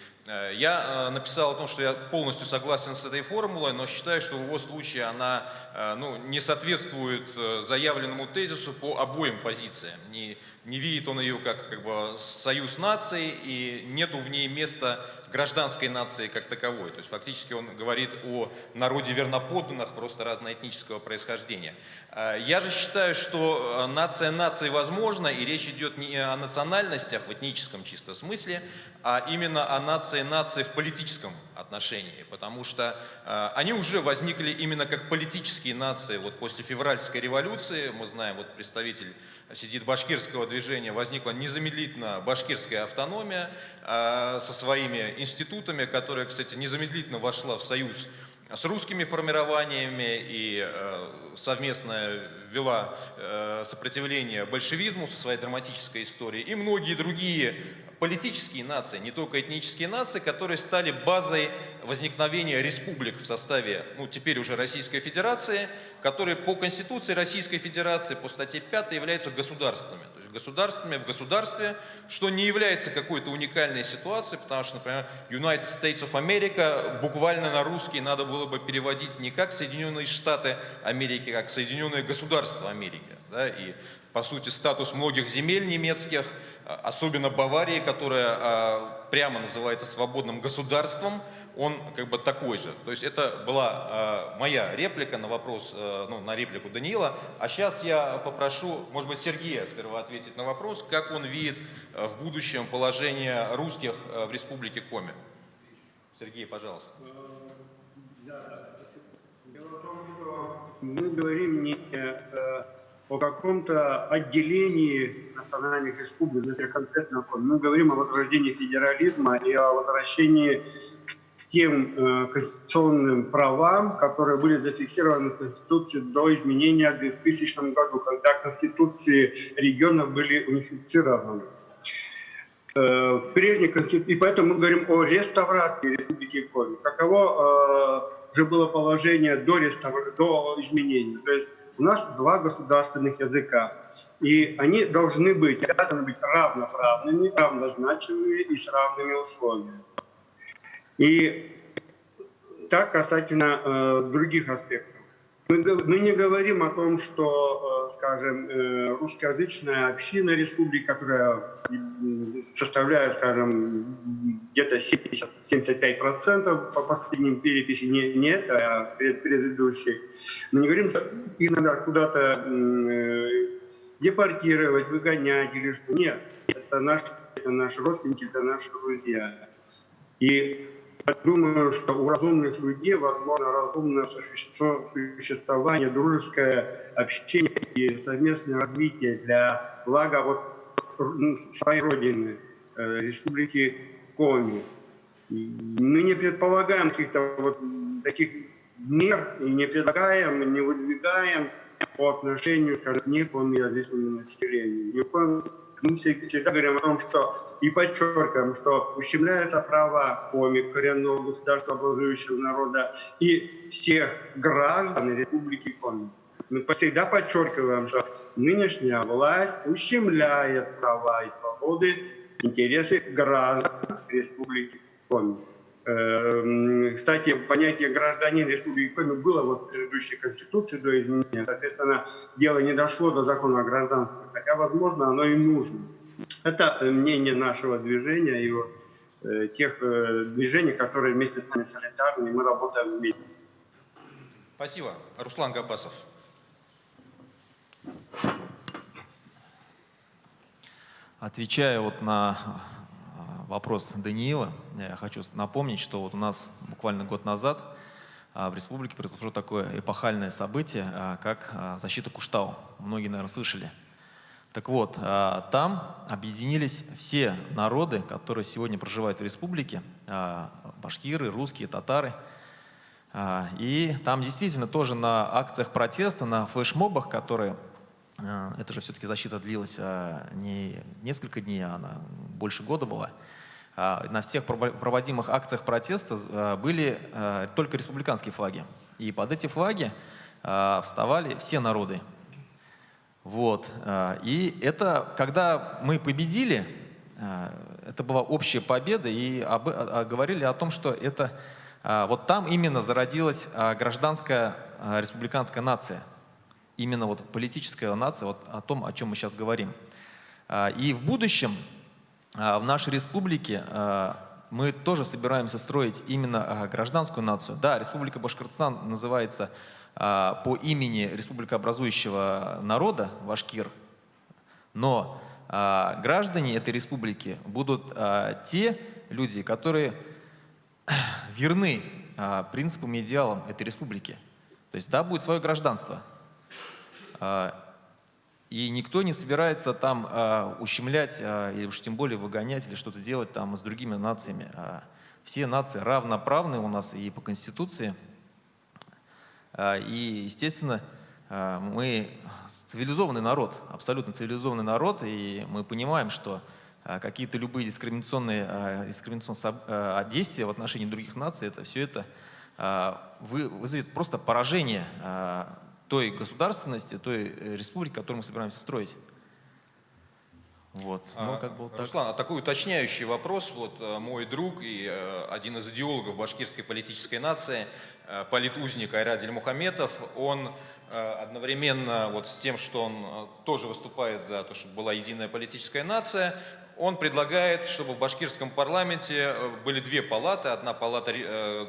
Я э, написал о том, что я полностью согласен с этой формулой, но считаю, что в его случае она э, ну, не соответствует э, заявленному тезису по обоим позициям. Не, не видит он ее как, как бы союз наций, и нету в ней места гражданской нации как таковой. То есть фактически он говорит о народе верноподданных, просто разноэтнического происхождения. Э, Я же считаю, что э, нация нации возможна, и речь идет не о национальностях в этническом чисто смысле, а именно о нации нации в политическом отношении, потому что э, они уже возникли именно как политические нации. Вот после февральской революции, мы знаем, вот представитель сидит башкирского движения, возникла незамедлительно башкирская автономия э, со своими институтами, которая, кстати, незамедлительно вошла в союз с русскими формированиями и э, совместно вела э, сопротивление большевизму со своей драматической историей, и многие другие политические нации, не только этнические нации, которые стали базой возникновения республик в составе, ну, теперь уже Российской Федерации, которые по Конституции Российской Федерации, по статье 5 являются государствами. То есть государствами в государстве, что не является какой-то уникальной ситуацией, потому что, например, United States of America буквально на русский надо было бы переводить не как Соединенные Штаты Америки, как Соединенные Государства Америки. Да, и, по сути, статус многих земель немецких, а, особенно Баварии, которая а, прямо называется свободным государством, он как бы такой же. То есть это была э, моя реплика на вопрос, э, ну, на реплику Даниила. А сейчас я попрошу, может быть, Сергея сперва ответить на вопрос, как он видит э, в будущем положение русских э, в республике Коми. Сергей, пожалуйста. Дело в том, что мы говорим не о каком-то отделении национальных республик, например, конкретно мы говорим о возрождении федерализма и о возвращении тем э, конституционным правам, которые были зафиксированы в Конституции до изменения в 2000 году, когда Конституции регионов были унифицированы. Э, в прежней Конституции, и поэтому мы говорим о реставрации Республики Коми. Каково э, же было положение до, реставр... до изменений? То есть у нас два государственных языка, и они должны быть, обязаны быть равноправными, равнозначными и с равными условиями. И так касательно э, других аспектов. Мы, мы не говорим о том, что, э, скажем, э, русскоязычная община республики, которая составляет, скажем, где-то 75% по последним переписи, не, не это, а предыдущих. Мы не говорим, что их надо куда-то э, депортировать, выгонять или что. Нет, это, наш, это наши родственники, это наши друзья. И думаю, что у разумных людей возможно разумное существование, дружеское общение и совместное развитие для блага вот своей родины, э, республики Коми. Мы не предполагаем каких-то вот таких мер и не предлагаем, не выдвигаем по отношению, скажем, к некому язычному населению. Ни в коем мы всегда говорим о том, что и подчеркиваем, что ущемляются права коми, коренного государства, образующего народа и всех граждан Республики Коми. Мы всегда подчеркиваем, что нынешняя власть ущемляет права и свободы, интересы граждан Республики Коми. Эм, кстати, понятие гражданин Республики Коми было вот в предыдущей Конституции до изменения. Соответственно, дело не дошло до закона о гражданстве, хотя, возможно, оно и нужно. Это мнение нашего движения и вот, э, тех э, движений, которые вместе с нами солидарны, и мы работаем вместе. Спасибо. Руслан Габасов. Отвечая вот на вопрос Даниила, я хочу напомнить, что вот у нас буквально год назад а, в республике произошло такое эпохальное событие, а, как а, защита Куштау. Многие, наверное, слышали. Так вот, там объединились все народы, которые сегодня проживают в республике, башкиры, русские, татары. И там действительно тоже на акциях протеста, на флешмобах, которые это же все-таки защита длилась не несколько дней, а она больше года была. А, на всех проводимых акциях протеста а, были а, только республиканские флаги. И под эти флаги вставали все народы. Вот. И это, когда мы победили, это была общая победа, и говорили о том, что это вот там именно зародилась гражданская республиканская нация. Именно вот политическая нация, вот о том, о чем мы сейчас говорим. И в будущем в нашей республике а, мы тоже собираемся строить именно а, гражданскую нацию. Да, Республика Башкортостан называется по имени республикообразующего народа Башкир, но граждане этой республики будут те люди, которые верны принципам и идеалам этой республики. То есть да, будет свое гражданство. И никто не собирается там э, ущемлять, э, или уж тем более выгонять, или что-то делать там с другими нациями. Э, все нации равноправны у нас и по Конституции. Э, и, естественно, э, мы цивилизованный народ, абсолютно цивилизованный народ, и мы понимаем, что э, какие-то любые дискриминационные, э, дискриминационные э, действия в отношении других наций, это все это э, вызовет просто поражение э, той государственности, той э, республики, которую мы собираемся строить. Вот. Ну, А, как бы вот так. Руслан, а такой уточняющий вопрос. Вот э, мой друг и э, один из идеологов башкирской политической нации, политузник Айрат Дельмухаметов, он одновременно вот с тем, что он тоже выступает за то, чтобы была единая политическая нация, он предлагает, чтобы в башкирском парламенте были две палаты. Одна палата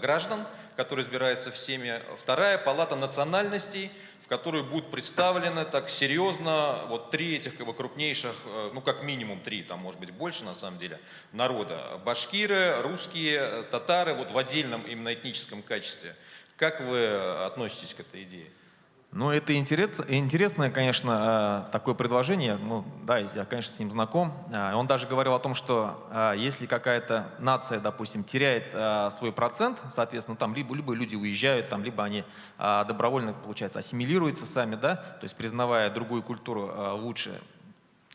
граждан, которая избирается всеми, вторая палата национальностей, в которую будут представлены так серьезно вот три этих как бы, крупнейших, э, ну как минимум три, там может быть больше на самом деле, народа. Башкиры, русские, э, татары вот в отдельном именно этническом качестве. Как вы э, относитесь к этой идее? Ну, это интерес, интересное, конечно, э, такое предложение. Ну, да, я, конечно, с ним знаком. Э, Он даже говорил о том, что э, если какая-то нация, допустим, теряет свой процент, соответственно, там либо, либо люди уезжают, там, либо они добровольно, получается, ассимилируются сами, да, то есть признавая другую культуру лучше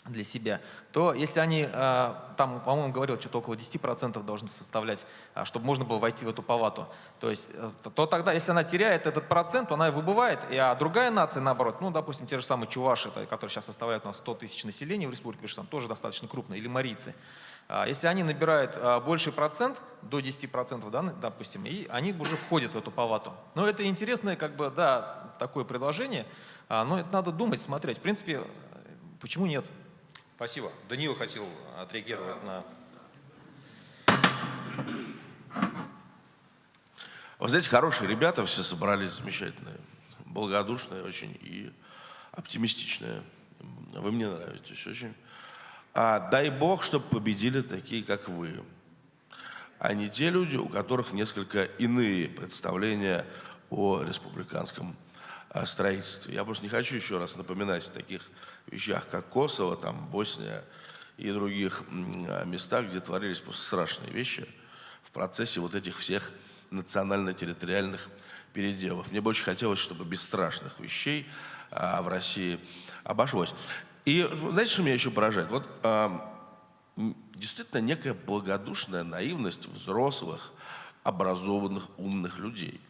для себя, то если они, э, там, по-моему, говорил, что-то около 10% должны составлять, а, чтобы можно было войти в эту палату, то есть, э, то- то тогда, если она теряет этот процент, то она выбывает, и, а другая нация, наоборот, ну, допустим, те же самые чуваши, которые сейчас составляют у нас 100 тысяч населения в Республике Башкортостан, тоже достаточно крупные, или марийцы, а, если они набирают больший процент, до 10%, да, допустим, и они уже входят в эту палату. Но это интересное, как бы, да, такое предложение, а, но это надо думать, смотреть. В принципе, э, почему нет? Спасибо. Даниил хотел отреагировать на... Вы знаете, хорошие ребята все собрались, замечательные, благодушные очень и оптимистичные. Вы мне нравитесь очень. А дай бог, чтобы победили такие, как вы, а не те люди, у которых несколько иные представления о республиканском а, строительстве. Я просто не хочу еще раз напоминать о таких вещах, как Косово, там, Босния и других местах, где творились просто страшные вещи в процессе вот этих всех национально-территориальных переделов. Мне бы очень хотелось, чтобы без страшных вещей а, в России обошлось. И знаете, что меня еще поражает? Вот а, действительно некая благодушная наивность взрослых, образованных, умных людей.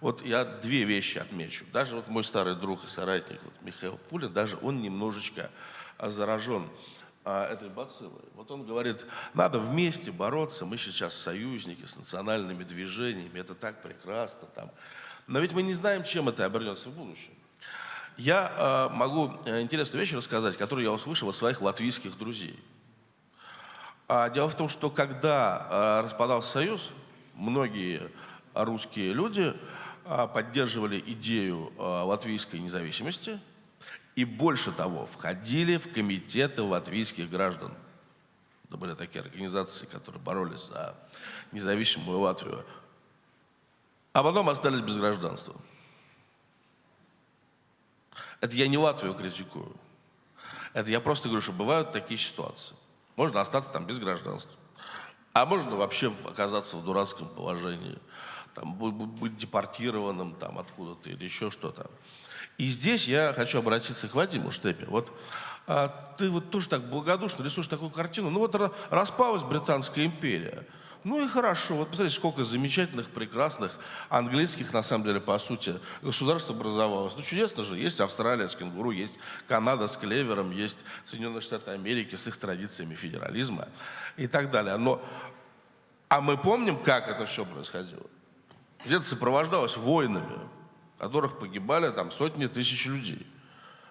Вот я две вещи отмечу. Даже вот мой старый друг и соратник вот Михаил Пулин, даже он немножечко а, заражен а, этой бациллой. Вот он говорит, надо вместе бороться, мы сейчас союзники с национальными движениями, это так прекрасно. Там. Но ведь мы не знаем, чем это обернется в будущем. Я э, могу интересную вещь рассказать, которую я услышал от своих латвийских друзей. А дело в том, что когда э, распадался Союз, многие русские люди поддерживали идею э, латвийской независимости и больше того, входили в комитеты латвийских граждан. Это были такие организации, которые боролись за независимую Латвию. А потом остались без гражданства. Это я не Латвию критикую. Это я просто говорю, что бывают такие ситуации. Можно остаться там без гражданства. А можно вообще оказаться в дурацком положении. Там, быть депортированным там, откуда-то или еще что-то. И здесь я хочу обратиться к Вадиму Штепе. Вот а, ты вот тоже так благодушно рисуешь такую картину. Ну вот ра- распалась Британская империя. Ну и хорошо. Вот посмотрите, сколько замечательных, прекрасных английских, на самом деле, по сути, государств образовалось. Ну чудесно же. Есть Австралия с кенгуру, есть Канада с клевером, есть Соединенные Штаты Америки с их традициями федерализма и так далее. Но, а мы помним, как это все происходило. Где-то сопровождалось войнами, в которых погибали там сотни тысяч людей.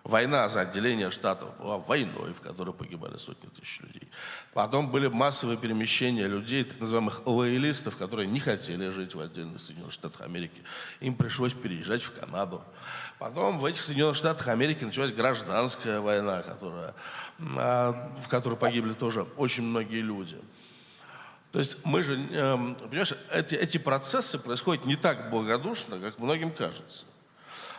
Война за отделение штатов была войной, в которой погибали сотни тысяч людей. Потом были массовые перемещения людей, так называемых лоялистов, которые не хотели жить в отдельных Соединенных Штатах Америки. Им пришлось переезжать в Канаду. Потом в этих Соединенных Штатах Америки началась гражданская война, которая, а, в которой погибли тоже очень многие люди. То есть мы же, эм, понимаешь, эти, эти процессы происходят не так благодушно, как многим кажется.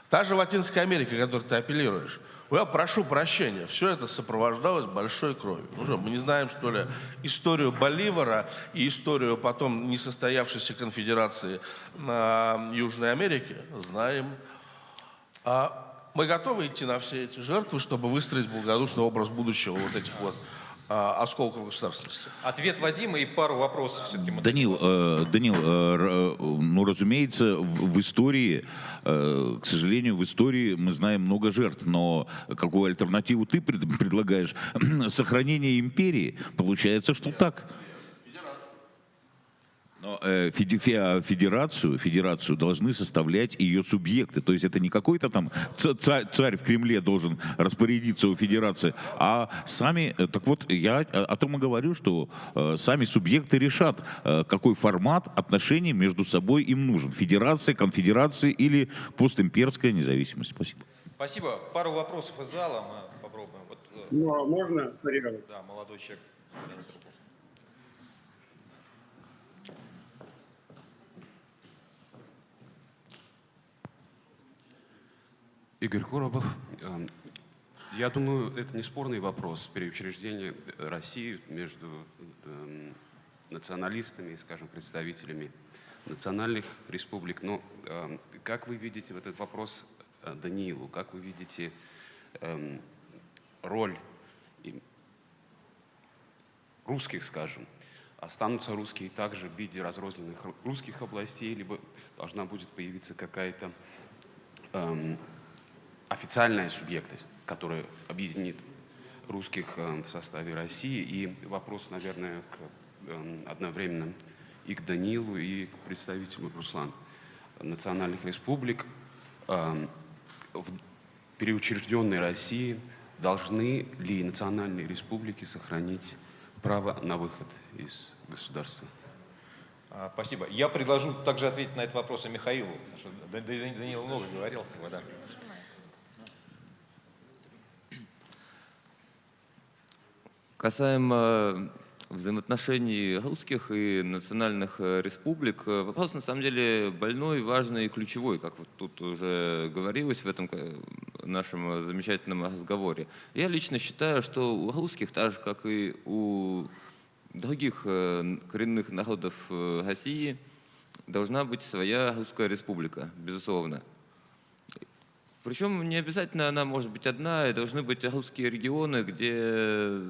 Та же Латинская Америка, к которой ты апеллируешь. Я прошу прощения, все это сопровождалось большой кровью. Ну что, мы не знаем, что ли, историю Боливара и историю потом несостоявшейся конфедерации на Южной Америке? Знаем. А мы готовы идти на все эти жертвы, чтобы выстроить благодушный образ будущего вот этих вот а, осколков государственности. Ответ Вадима и пару вопросов все-таки. Данил, э, Данил, э, р- э, ну, разумеется, в, в истории, э, к сожалению, в истории мы знаем много жертв, но какую альтернативу ты пред- предлагаешь? Сохранение империи? Получается, что так. Но э, федерацию, федерацию должны составлять ее субъекты. То есть это не какой-то там ца- ца- царь в Кремле должен распорядиться у федерации, а сами, э, так вот, я о том и говорю, что э, сами субъекты решат, э, какой формат отношений между собой им нужен. Федерация, конфедерация или постимперская независимость. Спасибо. Спасибо. Пару вопросов из зала мы попробуем. Вот, э, Ну, а можно, да, молодой человек. Игорь Коробов. Эм, Я думаю, это не спорный вопрос переучреждения России между эм, националистами скажем, представителями национальных республик. Но эм, как вы видите в этот вопрос э, Даниилу? Как вы видите роль русских, скажем? Останутся русские также в виде разрозненных ру- русских областей, либо должна будет появиться какая-то официальная субъектность, которая объединит русских э, в составе России. И вопрос, наверное, к, эм, одновременно и к Данилу, и к представителю Руслан национальных республик. Эм, В переучрежденной России должны ли национальные республики сохранить право на выход из государства? А, Спасибо. Я предложу также ответить на этот вопрос и Михаилу, Данил много говорил. как бы, да. Касаемо взаимоотношений русских и национальных э, республик, э, вопрос на самом деле больной, важный и ключевой, как вот тут уже говорилось в этом э, нашем э, замечательном разговоре. Я лично считаю, что у русских, так же как и у других э, коренных народов э, России, должна быть своя русская республика, безусловно. Причем не обязательно она может быть одна, и должны быть русские регионы, где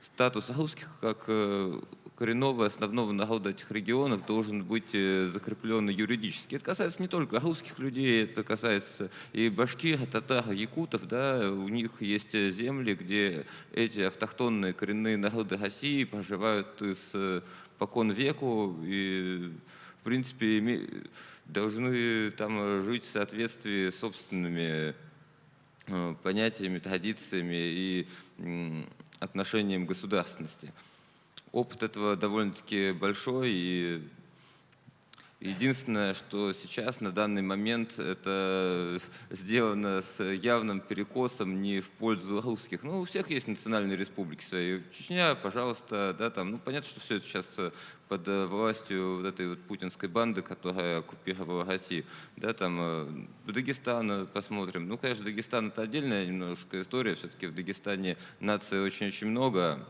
статус русских как э, коренного основного народа этих регионов должен быть э, закреплен юридически. Это касается не только русских людей, это касается и башкир, татар, якутов. Да? У них есть э, земли, где эти автохтонные коренные народы России проживают с покон веку и, в принципе, должны там жить в соответствии с собственными понятиями, традициями и отношением государственности. Опыт этого довольно-таки большой, и единственное, что сейчас на данный момент это сделано с явным перекосом не в пользу русских. Ну, у всех есть национальные республики свои. Чечня, пожалуйста, да, там, ну, понятно, что все это сейчас под э, властью вот этой вот путинской банды, которая оккупировала Россию. Да, там э, Дагестан э, посмотрим. Ну, конечно, Дагестан это отдельная немножко история. Все-таки в Дагестане наций очень-очень много,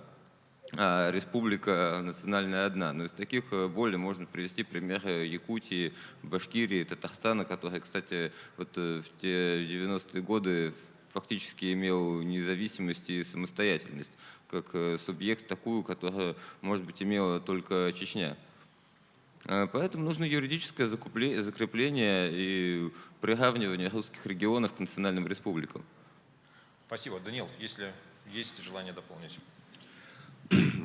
а республика национальная одна. Но из таких более можно привести примеры Якутии, Башкирии, Татарстана, который, кстати, вот в те 90-е годы фактически имел независимость и самостоятельность как э, субъект такую, которую, может быть, имела только Чечня. Э, Поэтому нужно юридическое закрепление и приравнивание русских регионов к национальным республикам. Спасибо. Данил, если есть желание дополнить.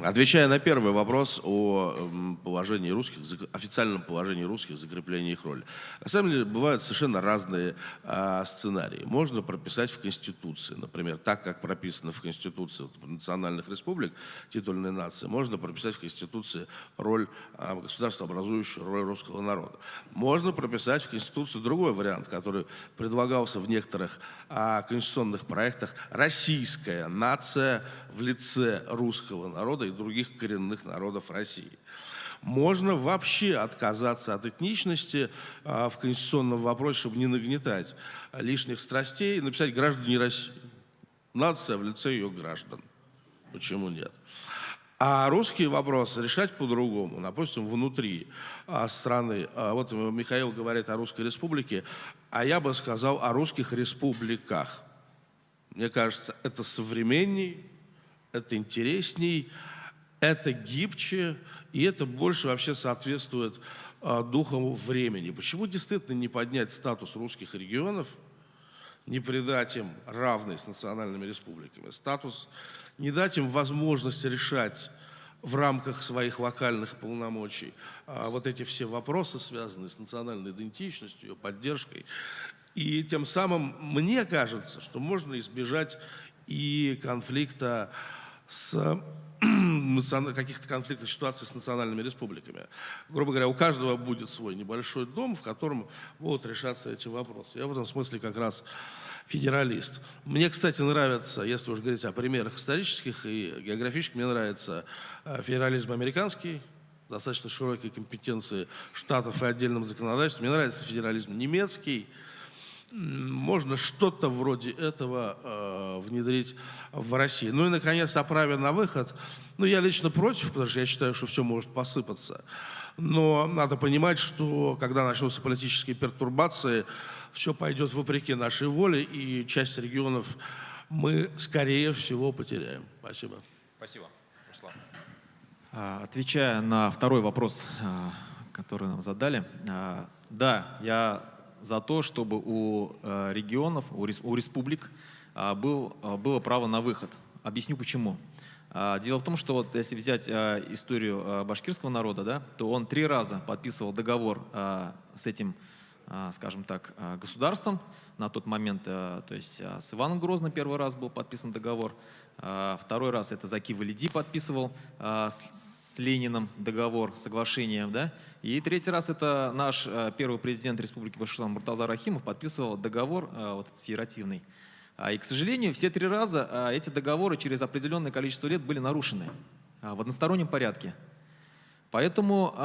Отвечая на первый вопрос о положении русских, официальном положении русских, закреплении их роли. На самом деле бывают совершенно разные а, сценарии. Можно прописать в Конституции, например, так, как прописано в Конституции вот, национальных республик, титульной нации, можно прописать в Конституции роль а, государства, образующую роль русского народа. Можно прописать в Конституции другой вариант, который предлагался в некоторых а, конституционных проектах. Российская нация в лице русского народа и других коренных народов России. Можно вообще отказаться от этничности а, в конституционном вопросе, чтобы не нагнетать лишних страстей, и написать граждане России. Нация в лице ее граждан. Почему нет? А русские вопросы решать по-другому, допустим, внутри а, страны. А, вот Михаил говорит о Русской Республике, а я бы сказал о русских республиках. Мне кажется, это современней, это интересней, это гибче, и это больше вообще соответствует а, духу времени. Почему действительно не поднять статус русских регионов, не придать им равный с национальными республиками статус, не дать им возможность решать в рамках своих локальных полномочий а, вот эти все вопросы, связанные с национальной идентичностью, ее поддержкой. И тем самым мне кажется, что можно избежать и конфликта с каких-то конфликтных ситуаций с национальными республиками. Грубо говоря, у каждого будет свой небольшой дом, в котором будут решаться эти вопросы. Я в этом смысле как раз федералист. Мне, кстати, нравится, если уж говорить о примерах исторических и географических, мне нравится э, федерализм американский, достаточно широкие компетенции штатов и отдельным законодательством. Мне нравится федерализм немецкий, можно что-то вроде этого э, внедрить в России. Ну и, наконец, о праве на выход. Ну, я лично против, потому что я считаю, что все может посыпаться. Но надо понимать, что когда начнутся политические пертурбации, все пойдет вопреки нашей воле, и часть регионов мы, скорее всего, потеряем. Спасибо. Спасибо. Руслан. А, Отвечая на второй вопрос, а, который нам задали, а, да, я за то, чтобы у э, регионов, у республик был, было право на выход. Объясню почему. Дело в том, что вот если взять историю башкирского народа, да, то он три раза подписывал договор с этим, скажем так, государством на тот момент. То есть с Иваном Грозным первый раз был подписан договор, второй раз это Заки Валиди подписывал с Лениным договор, соглашение, да, и третий раз это наш э, первый президент Республики Башкортостан Муртаза Рахимов подписывал договор э, вот, федеративный. А, и, к сожалению, все три раза э, эти договоры через определенное количество лет были нарушены в одностороннем порядке. Поэтому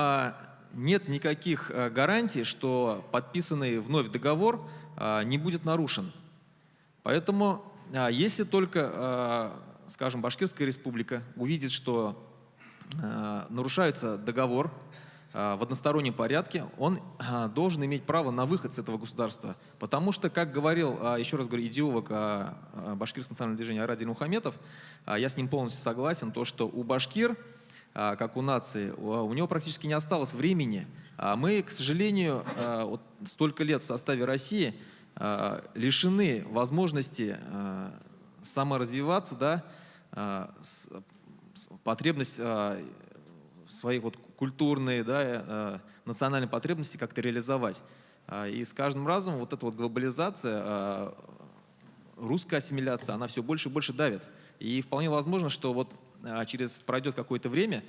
нет никаких гарантий, что подписанный вновь договор не будет нарушен. Поэтому, если только, скажем, Башкирская республика увидит, что нарушается договор э, в одностороннем порядке, он э, должен иметь право на выход с этого государства. Потому что, как говорил, еще раз говорю, идеолог башкирского национального движения Арадин Мухаметов, я с ним полностью согласен, то, что у башкир, как у нации, у него практически не осталось времени. Мы, к сожалению, вот столько лет в составе России лишены возможности саморазвиваться, да, потребность а, свои вот культурные, да, а, национальные потребности как-то реализовать. А, и с каждым разом вот эта вот глобализация, русская ассимиляция, она все больше и больше давит. И вполне возможно, что вот через пройдет какое-то время,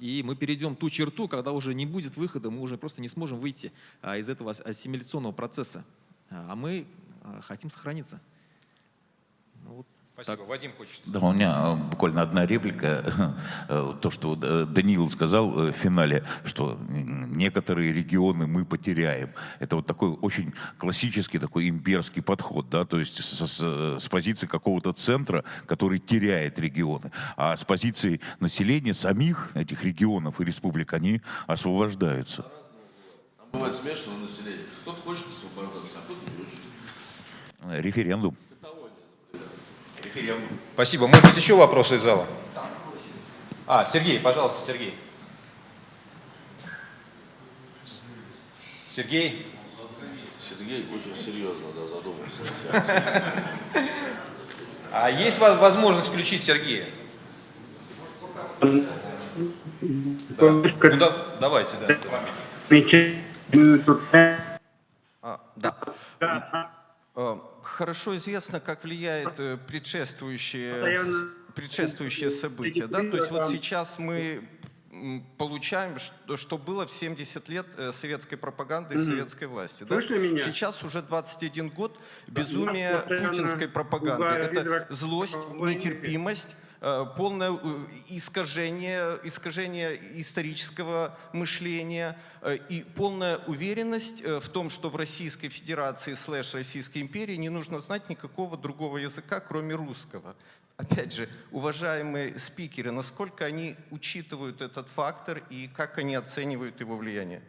и мы перейдем ту черту, когда уже не будет выхода, мы уже просто не сможем выйти из этого ассимиляционного процесса. А мы хотим сохраниться. Спасибо. Так. Вадим хочет. Да, у меня э, буквально одна реплика. Э, то, что э, Даниил сказал в финале, что некоторые регионы мы потеряем. Это вот такой очень классический такой имперский подход, да, то есть с, с, с позиции какого-то центра, который теряет регионы, а с позиции населения самих этих регионов и республик они освобождаются. Бывает смешанное население. Кто-то хочет освобождаться, а кто-то не. Референдум референдум. Спасибо. Может быть, еще вопросы из зала? А, Сергей, пожалуйста, Сергей. Сергей? Сергей очень серьезно да, задумался. А есть возможность включить Сергея? Да. Ну, да, давайте, да. А, да. Хорошо известно, как влияет предшествующие, предшествующие события. Да? То есть вот сейчас мы получаем, что, что было в 70 лет э, советской пропаганды и советской власти. Да? Меня? Сейчас уже 21 год безумия путинской пропаганды. Это злость, нетерпимость, полное э, искажение, искажение исторического мышления э, и полная уверенность в том, что в Российской Федерации слэш Российской империи не нужно знать никакого другого языка, кроме русского. Опять же, уважаемые спикеры, насколько они учитывают этот фактор и как они оценивают его влияние?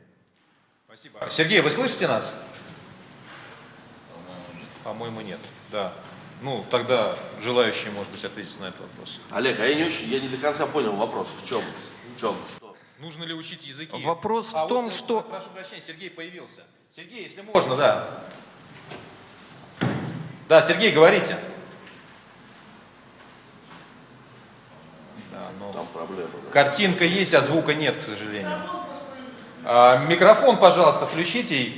Спасибо. Сергей, вы слышите нас? По-моему, нет. Да. Ну, тогда желающие, может быть, ответить на этот вопрос. Олег, а я не очень, я не до конца понял вопрос. В чем? В чем? Что? Нужно ли учить языки? Вопрос А в том, вот, что... Прошу прощения, Сергей появился. Сергей, если можно, да. Да, Сергей, говорите. Да, но Там проблема. да. картинка есть, а звука нет, к сожалению. А, микрофон, пожалуйста, включите.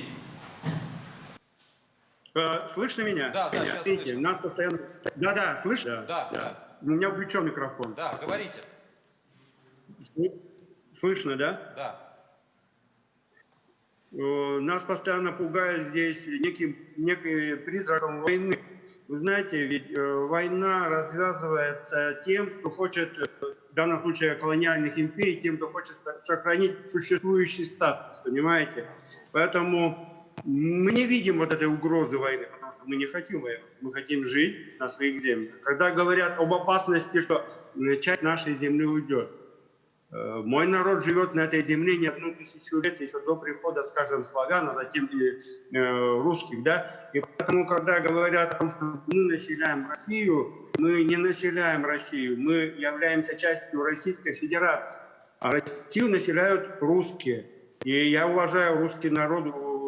Э, Слышно меня? Да, да, Меня? Видите, слышно. нас постоянно... Да, да, слышно? Да, да, У меня включен микрофон. да, говорите. Сл- Слышно, да? Да. Э, Нас постоянно пугает здесь неким, неким призраком войны. Вы знаете, ведь э, война развязывается тем, кто хочет, в данном случае колониальных империй, тем, кто хочет сохранить существующий статус, понимаете? Поэтому мы не видим вот этой угрозы войны, потому что мы не хотим войны, мы хотим жить на своих землях. Когда говорят об опасности, что э, часть нашей земли уйдет, Э, Мой народ живет на этой земле не одну тысячу лет, еще до прихода, скажем, славян, а затем и э, русских, да. И поэтому, когда говорят о том, что мы населяем Россию, мы не населяем Россию, мы являемся частью Российской Федерации, а Россию населяют русские. И я уважаю русский народ,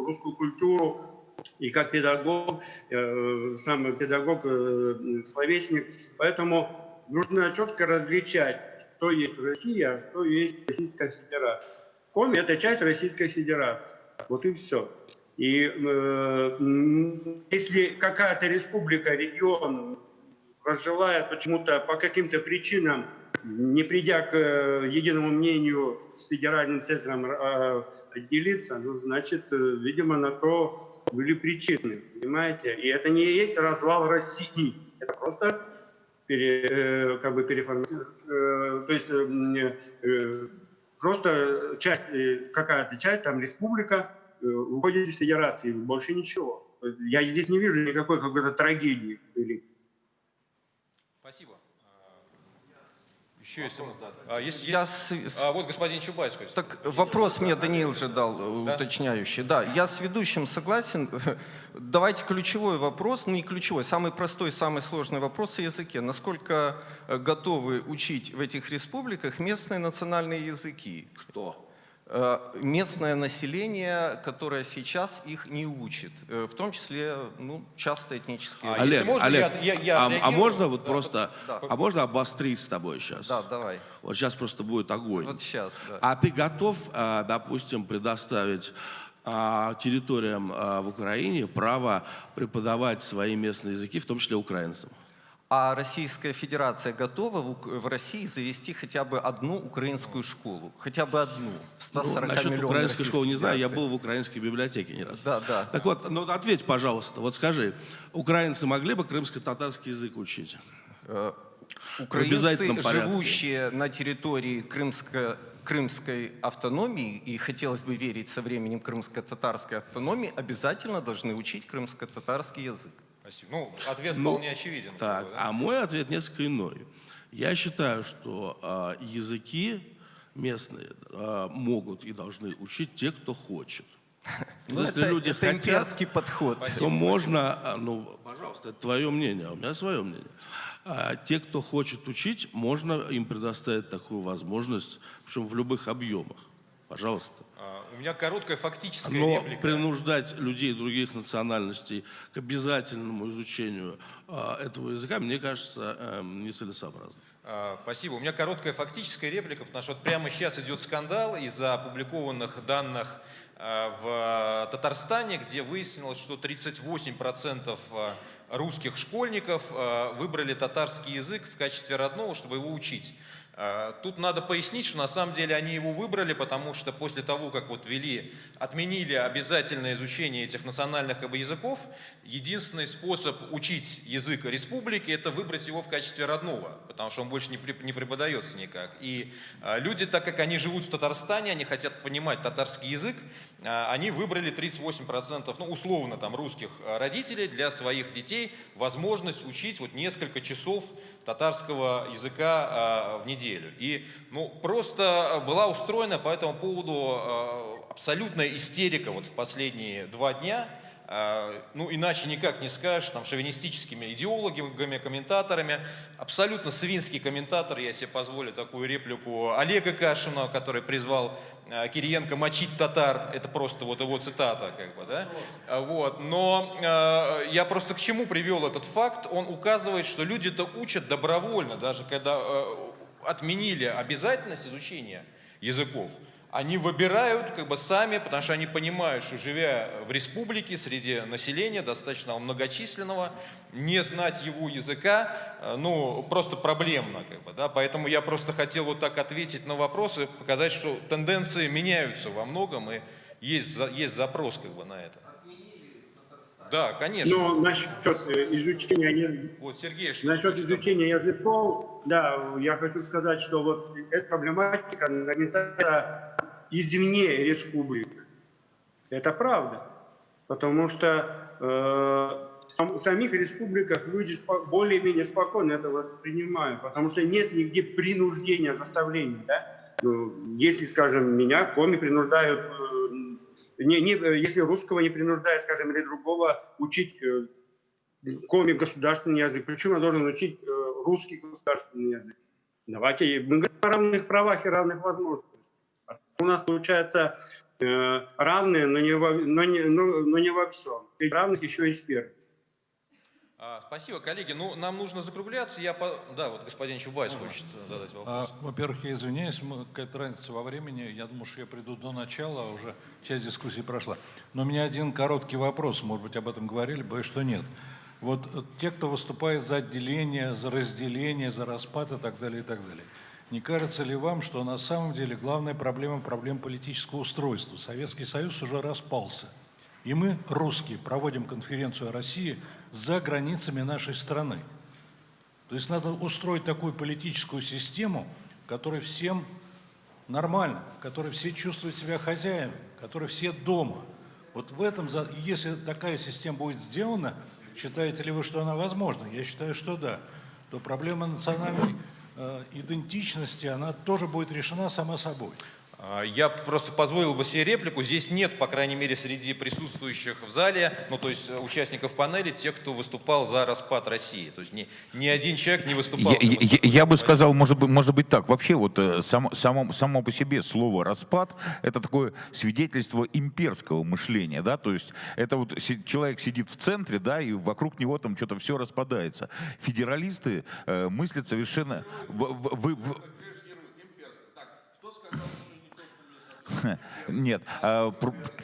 русскую культуру, и как педагог, э, сам педагог, э, словесник. Поэтому нужно четко различать, что есть Россия, а что есть Российская Федерация. Коми – это часть Российской Федерации. Вот и все. И э, если какая-то республика, регион разжелает почему-то по каким-то причинам, не придя к э, единому мнению с федеральным центром э, отделиться, ну, значит, э, видимо, на то были причины, понимаете? И это не есть развал России, это просто пере, как бы переформатировать, э, то есть просто часть, какая-то часть, там республика, уходит из федерации, больше ничего. Я здесь не вижу никакой какой-то трагедии. Спасибо. Еще есть... А, есть, Я есть- с- а, вот господин Чубайс хочет. Так вопрос мне Даниил же дал э, Да? уточняющий. Да, я с ведущим согласен. Давайте ключевой вопрос, ну не ключевой, самый простой, самый сложный вопрос о языке. Насколько э, готовы учить в этих республиках местные национальные языки? Кто? Э, Местное население, которое сейчас их не учит, э, в том числе ну, часто этнические. А, Олег, можно, Олег, я- я- я а, а можно вот Да, просто, да. а можно обострить с тобой сейчас? Да, давай. Вот сейчас просто будет огонь. Вот сейчас. Да. А ты готов, а, допустим, предоставить а, территориям в Украине право преподавать свои местные языки, в том числе украинцам? А Российская Федерация готова в, России завести хотя бы одну украинскую школу? Хотя бы одну? В 140 Ну, насчет украинской школы не знаю, я был в украинской библиотеке не раз. Да, да. Так вот, ну ответь, пожалуйста, вот скажи, украинцы могли бы крымско-татарский язык учить? Э, Украинцы, живущие на территории Крымско- Крымской автономии, и хотелось бы верить со временем крымско-татарской автономии, обязательно должны учить крымско-татарский язык. Спасибо. Ну, ответ Ну, вполне очевиден. Так, бы, да? а мой ответ несколько иной. Я считаю, что а, языки местные а, могут и должны учить те, кто хочет. Ну, Если это, люди это хотят, имперский подход. то можно, а, ну, пожалуйста, это твое мнение, а у меня свое мнение. А те, кто хочет учить, можно им предоставить такую возможность, причем в любых объемах. Пожалуйста. А, У меня короткая фактическая Но реплика. принуждать людей других национальностей к обязательному изучению а, этого языка, мне кажется, эм, нецелесообразно. А, Спасибо. У меня короткая фактическая реплика, потому что вот прямо сейчас идет скандал из-за опубликованных данных в Татарстане, где выяснилось, что 38% а, русских школьников выбрали татарский язык в качестве родного, чтобы его учить. А, Тут надо пояснить, что на самом деле они его выбрали, потому что после того, как вот ввели, отменили обязательное изучение этих национальных как бы, языков, единственный способ учить язык республики – это выбрать его в качестве родного, потому что он больше не, не преподается никак. И а, люди, так как они живут в Татарстане, они хотят понимать татарский язык, они выбрали 38%, ну, условно, там, русских а, родителей для своих детей возможность учить вот несколько часов татарского языка а, в неделю. И ну, просто была устроена по этому поводу а, абсолютная истерика вот в последние два дня. Э, ну иначе никак не скажешь, там, шовинистическими идеологами, комментаторами. Абсолютно свинский комментатор, я себе позволю такую реплику Олега Кашина, который призвал э, Кириенко мочить татар. Это просто вот его цитата, как бы, да? Вот. Но э, я просто к чему привел этот факт? Он указывает, что люди-то учат добровольно, даже когда э, отменили обязательность изучения языков они выбирают как бы сами, потому что они понимают, что живя в республике, среди населения достаточно многочисленного, не знать его языка, э, ну, просто проблемно. Как бы, да? Поэтому я просто хотел вот так ответить на вопросы, показать, что тенденции меняются во многом, и есть, есть запрос как бы на это. Да, конечно. Но насчет изучения, вот, Сергей, насчет изучения языков, да, я хочу сказать, что вот эта проблематика нагнетается извне республик. Это правда. Потому что э, в самих республиках люди более-менее спокойно это воспринимают, потому что нет нигде принуждения, заставления. Да? Ну, если, скажем, меня коми принуждают, э, не, не, если русского не принуждают, скажем, или другого учить э, коми государственный язык, почему я должен учить э, русский государственный язык? Давайте мы говорим о равных правах и равных возможностях. У нас получается э, равные, но не, во, но, не, но, но не во всем. И равных еще и спереди. А, спасибо, коллеги. Ну, нам нужно закругляться. Я по... Да, вот господин Чубайс ну, хочет задать вопрос. А, Во-первых, я извиняюсь, какая-то разница во времени. Я думаю, что я приду до начала, а уже часть дискуссии прошла. Но у меня один короткий вопрос, может быть, об этом говорили, боюсь, что нет. Вот э, те, кто выступает за отделение, за разделение, за распад и так далее, и так далее. Не кажется ли вам, что на самом деле главная проблема – проблема политического устройства? Советский Союз уже распался. И мы, русские, проводим конференцию о России за границами нашей страны. То есть надо устроить такую политическую систему, в которой всем нормально, в которой все чувствуют себя хозяином, в которой все дома. Вот в этом, если такая система будет сделана, считаете ли вы, что она возможна? Я считаю, что да. То проблема национальной идентичности, она тоже будет решена сама собой. А, я просто позволил бы себе реплику. Здесь нет, по крайней мере, среди присутствующих в зале, ну, то есть э, участников панели, тех, кто выступал за распад России. То есть ни, ни один человек не выступал. Я, я, я бы сказал, может быть, может быть так. Вообще, вот э, само, само, само по себе слово «распад» — это такое свидетельство имперского мышления, да, то есть это вот человек сидит в центре, да, и вокруг него там что-то все распадается. Федералисты э, мыслят совершенно... В, в, в, в... Нет, а,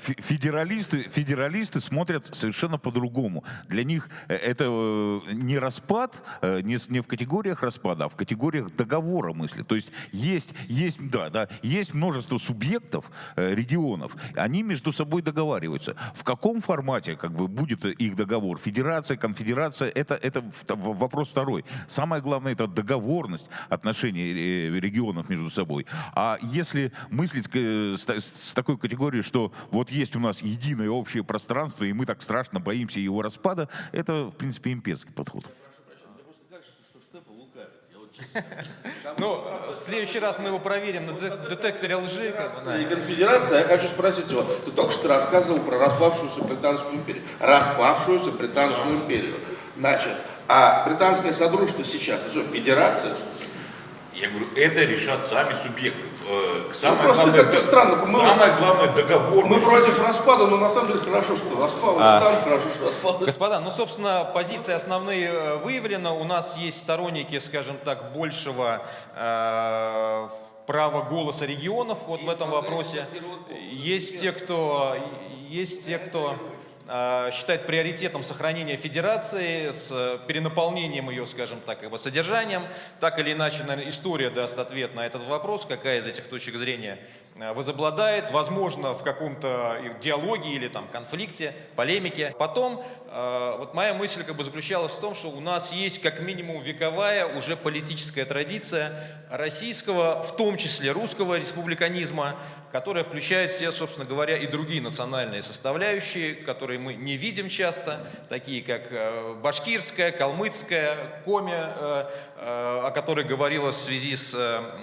федералисты, федералисты смотрят совершенно по-другому. Для них э, это э, не распад, э, не, не в категориях распада, а в категориях договора мысли. То есть есть, есть, да, да, есть множество субъектов, регионов, они между собой договариваются. В каком формате как бы, будет их договор? Федерация, конфедерация, это, это вопрос второй. Самое главное, это договорность отношений регионов между собой. А если мыслить с, с такой категорией, что вот есть у нас единое общее пространство, и мы так страшно боимся его распада, это, в принципе, имперский подход. Ну, в следующий раз мы его проверим на детекторе лжи. И конфедерация, я хочу спросить его, ты только что рассказывал про распавшуюся британскую империю. Распавшуюся британскую империю. Значит, а британское содружество сейчас, это что, федерация, что ли? Я говорю, это решат сами субъекты. Э, самое ну, просто как-то странно. Мы, самое главное договор. Мы против распада, но на самом деле хорошо, что распалось а, там, хорошо, что распалось. Господа, ну, собственно, позиции основные э, выявлены. У нас есть сторонники, скажем так, большего э, права голоса регионов вот есть в этом вопросе. Есть те, кто, есть те, кто считает приоритетом сохранения федерации с перенаполнением ее, скажем так, бы содержанием. Так или иначе, наверное, история даст ответ на этот вопрос, какая из этих точек зрения э, возобладает, возможно, в каком-то диалоге или там конфликте, полемике. Потом, э, вот моя мысль как бы заключалась в том, что у нас есть как минимум вековая уже политическая традиция российского, в том числе русского республиканизма, которая включает в собственно говоря, и другие национальные составляющие, которые мы не видим часто, такие как э, башкирская, калмыцкая, коми, э, о которой говорилось в связи с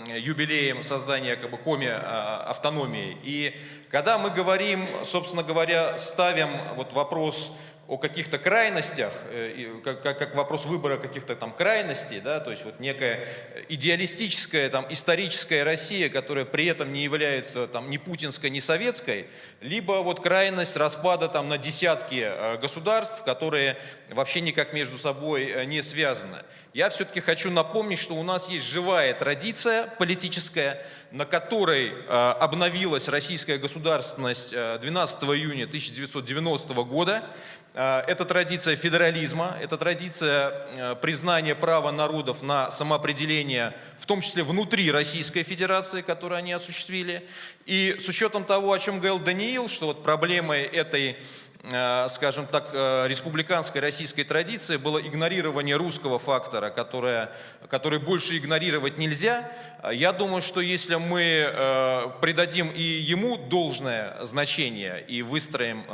юбилеем создания как бы, коми автономии. И когда мы говорим, собственно говоря, ставим вот вопрос о каких-то крайностях, э, как, вопрос выбора каких-то там крайностей, да, то есть вот некая идеалистическая там историческая Россия, которая при этом не является там ни путинской, ни советской, либо вот крайность распада там на десятки э, государств, которые вообще никак между собой э, не связаны. Я все-таки хочу напомнить, что у нас есть живая традиция политическая, на которой обновилась российская государственность 12 июня 1990 года. Это традиция федерализма, это традиция признания права народов на самоопределение, в том числе внутри Российской Федерации, которую они осуществили. И с учетом того, о чем говорил Даниил, что вот проблемой этой Э, скажем так, э, республиканской российской традиции было игнорирование русского фактора, которое, который больше игнорировать нельзя. Я думаю, что если мы э, придадим и ему должное значение и выстроим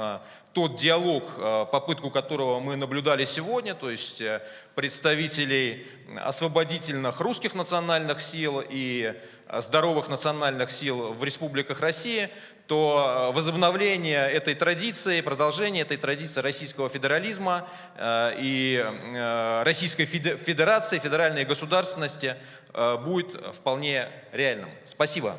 тот диалог, попытку которого мы наблюдали сегодня, то есть представителей освободительных русских национальных сил и здоровых национальных сил в республиках России, то э, возобновление этой традиции, продолжение этой традиции российского федерализма э, и э, Российской Федерации, федеральной государственности будет вполне реальным. Спасибо.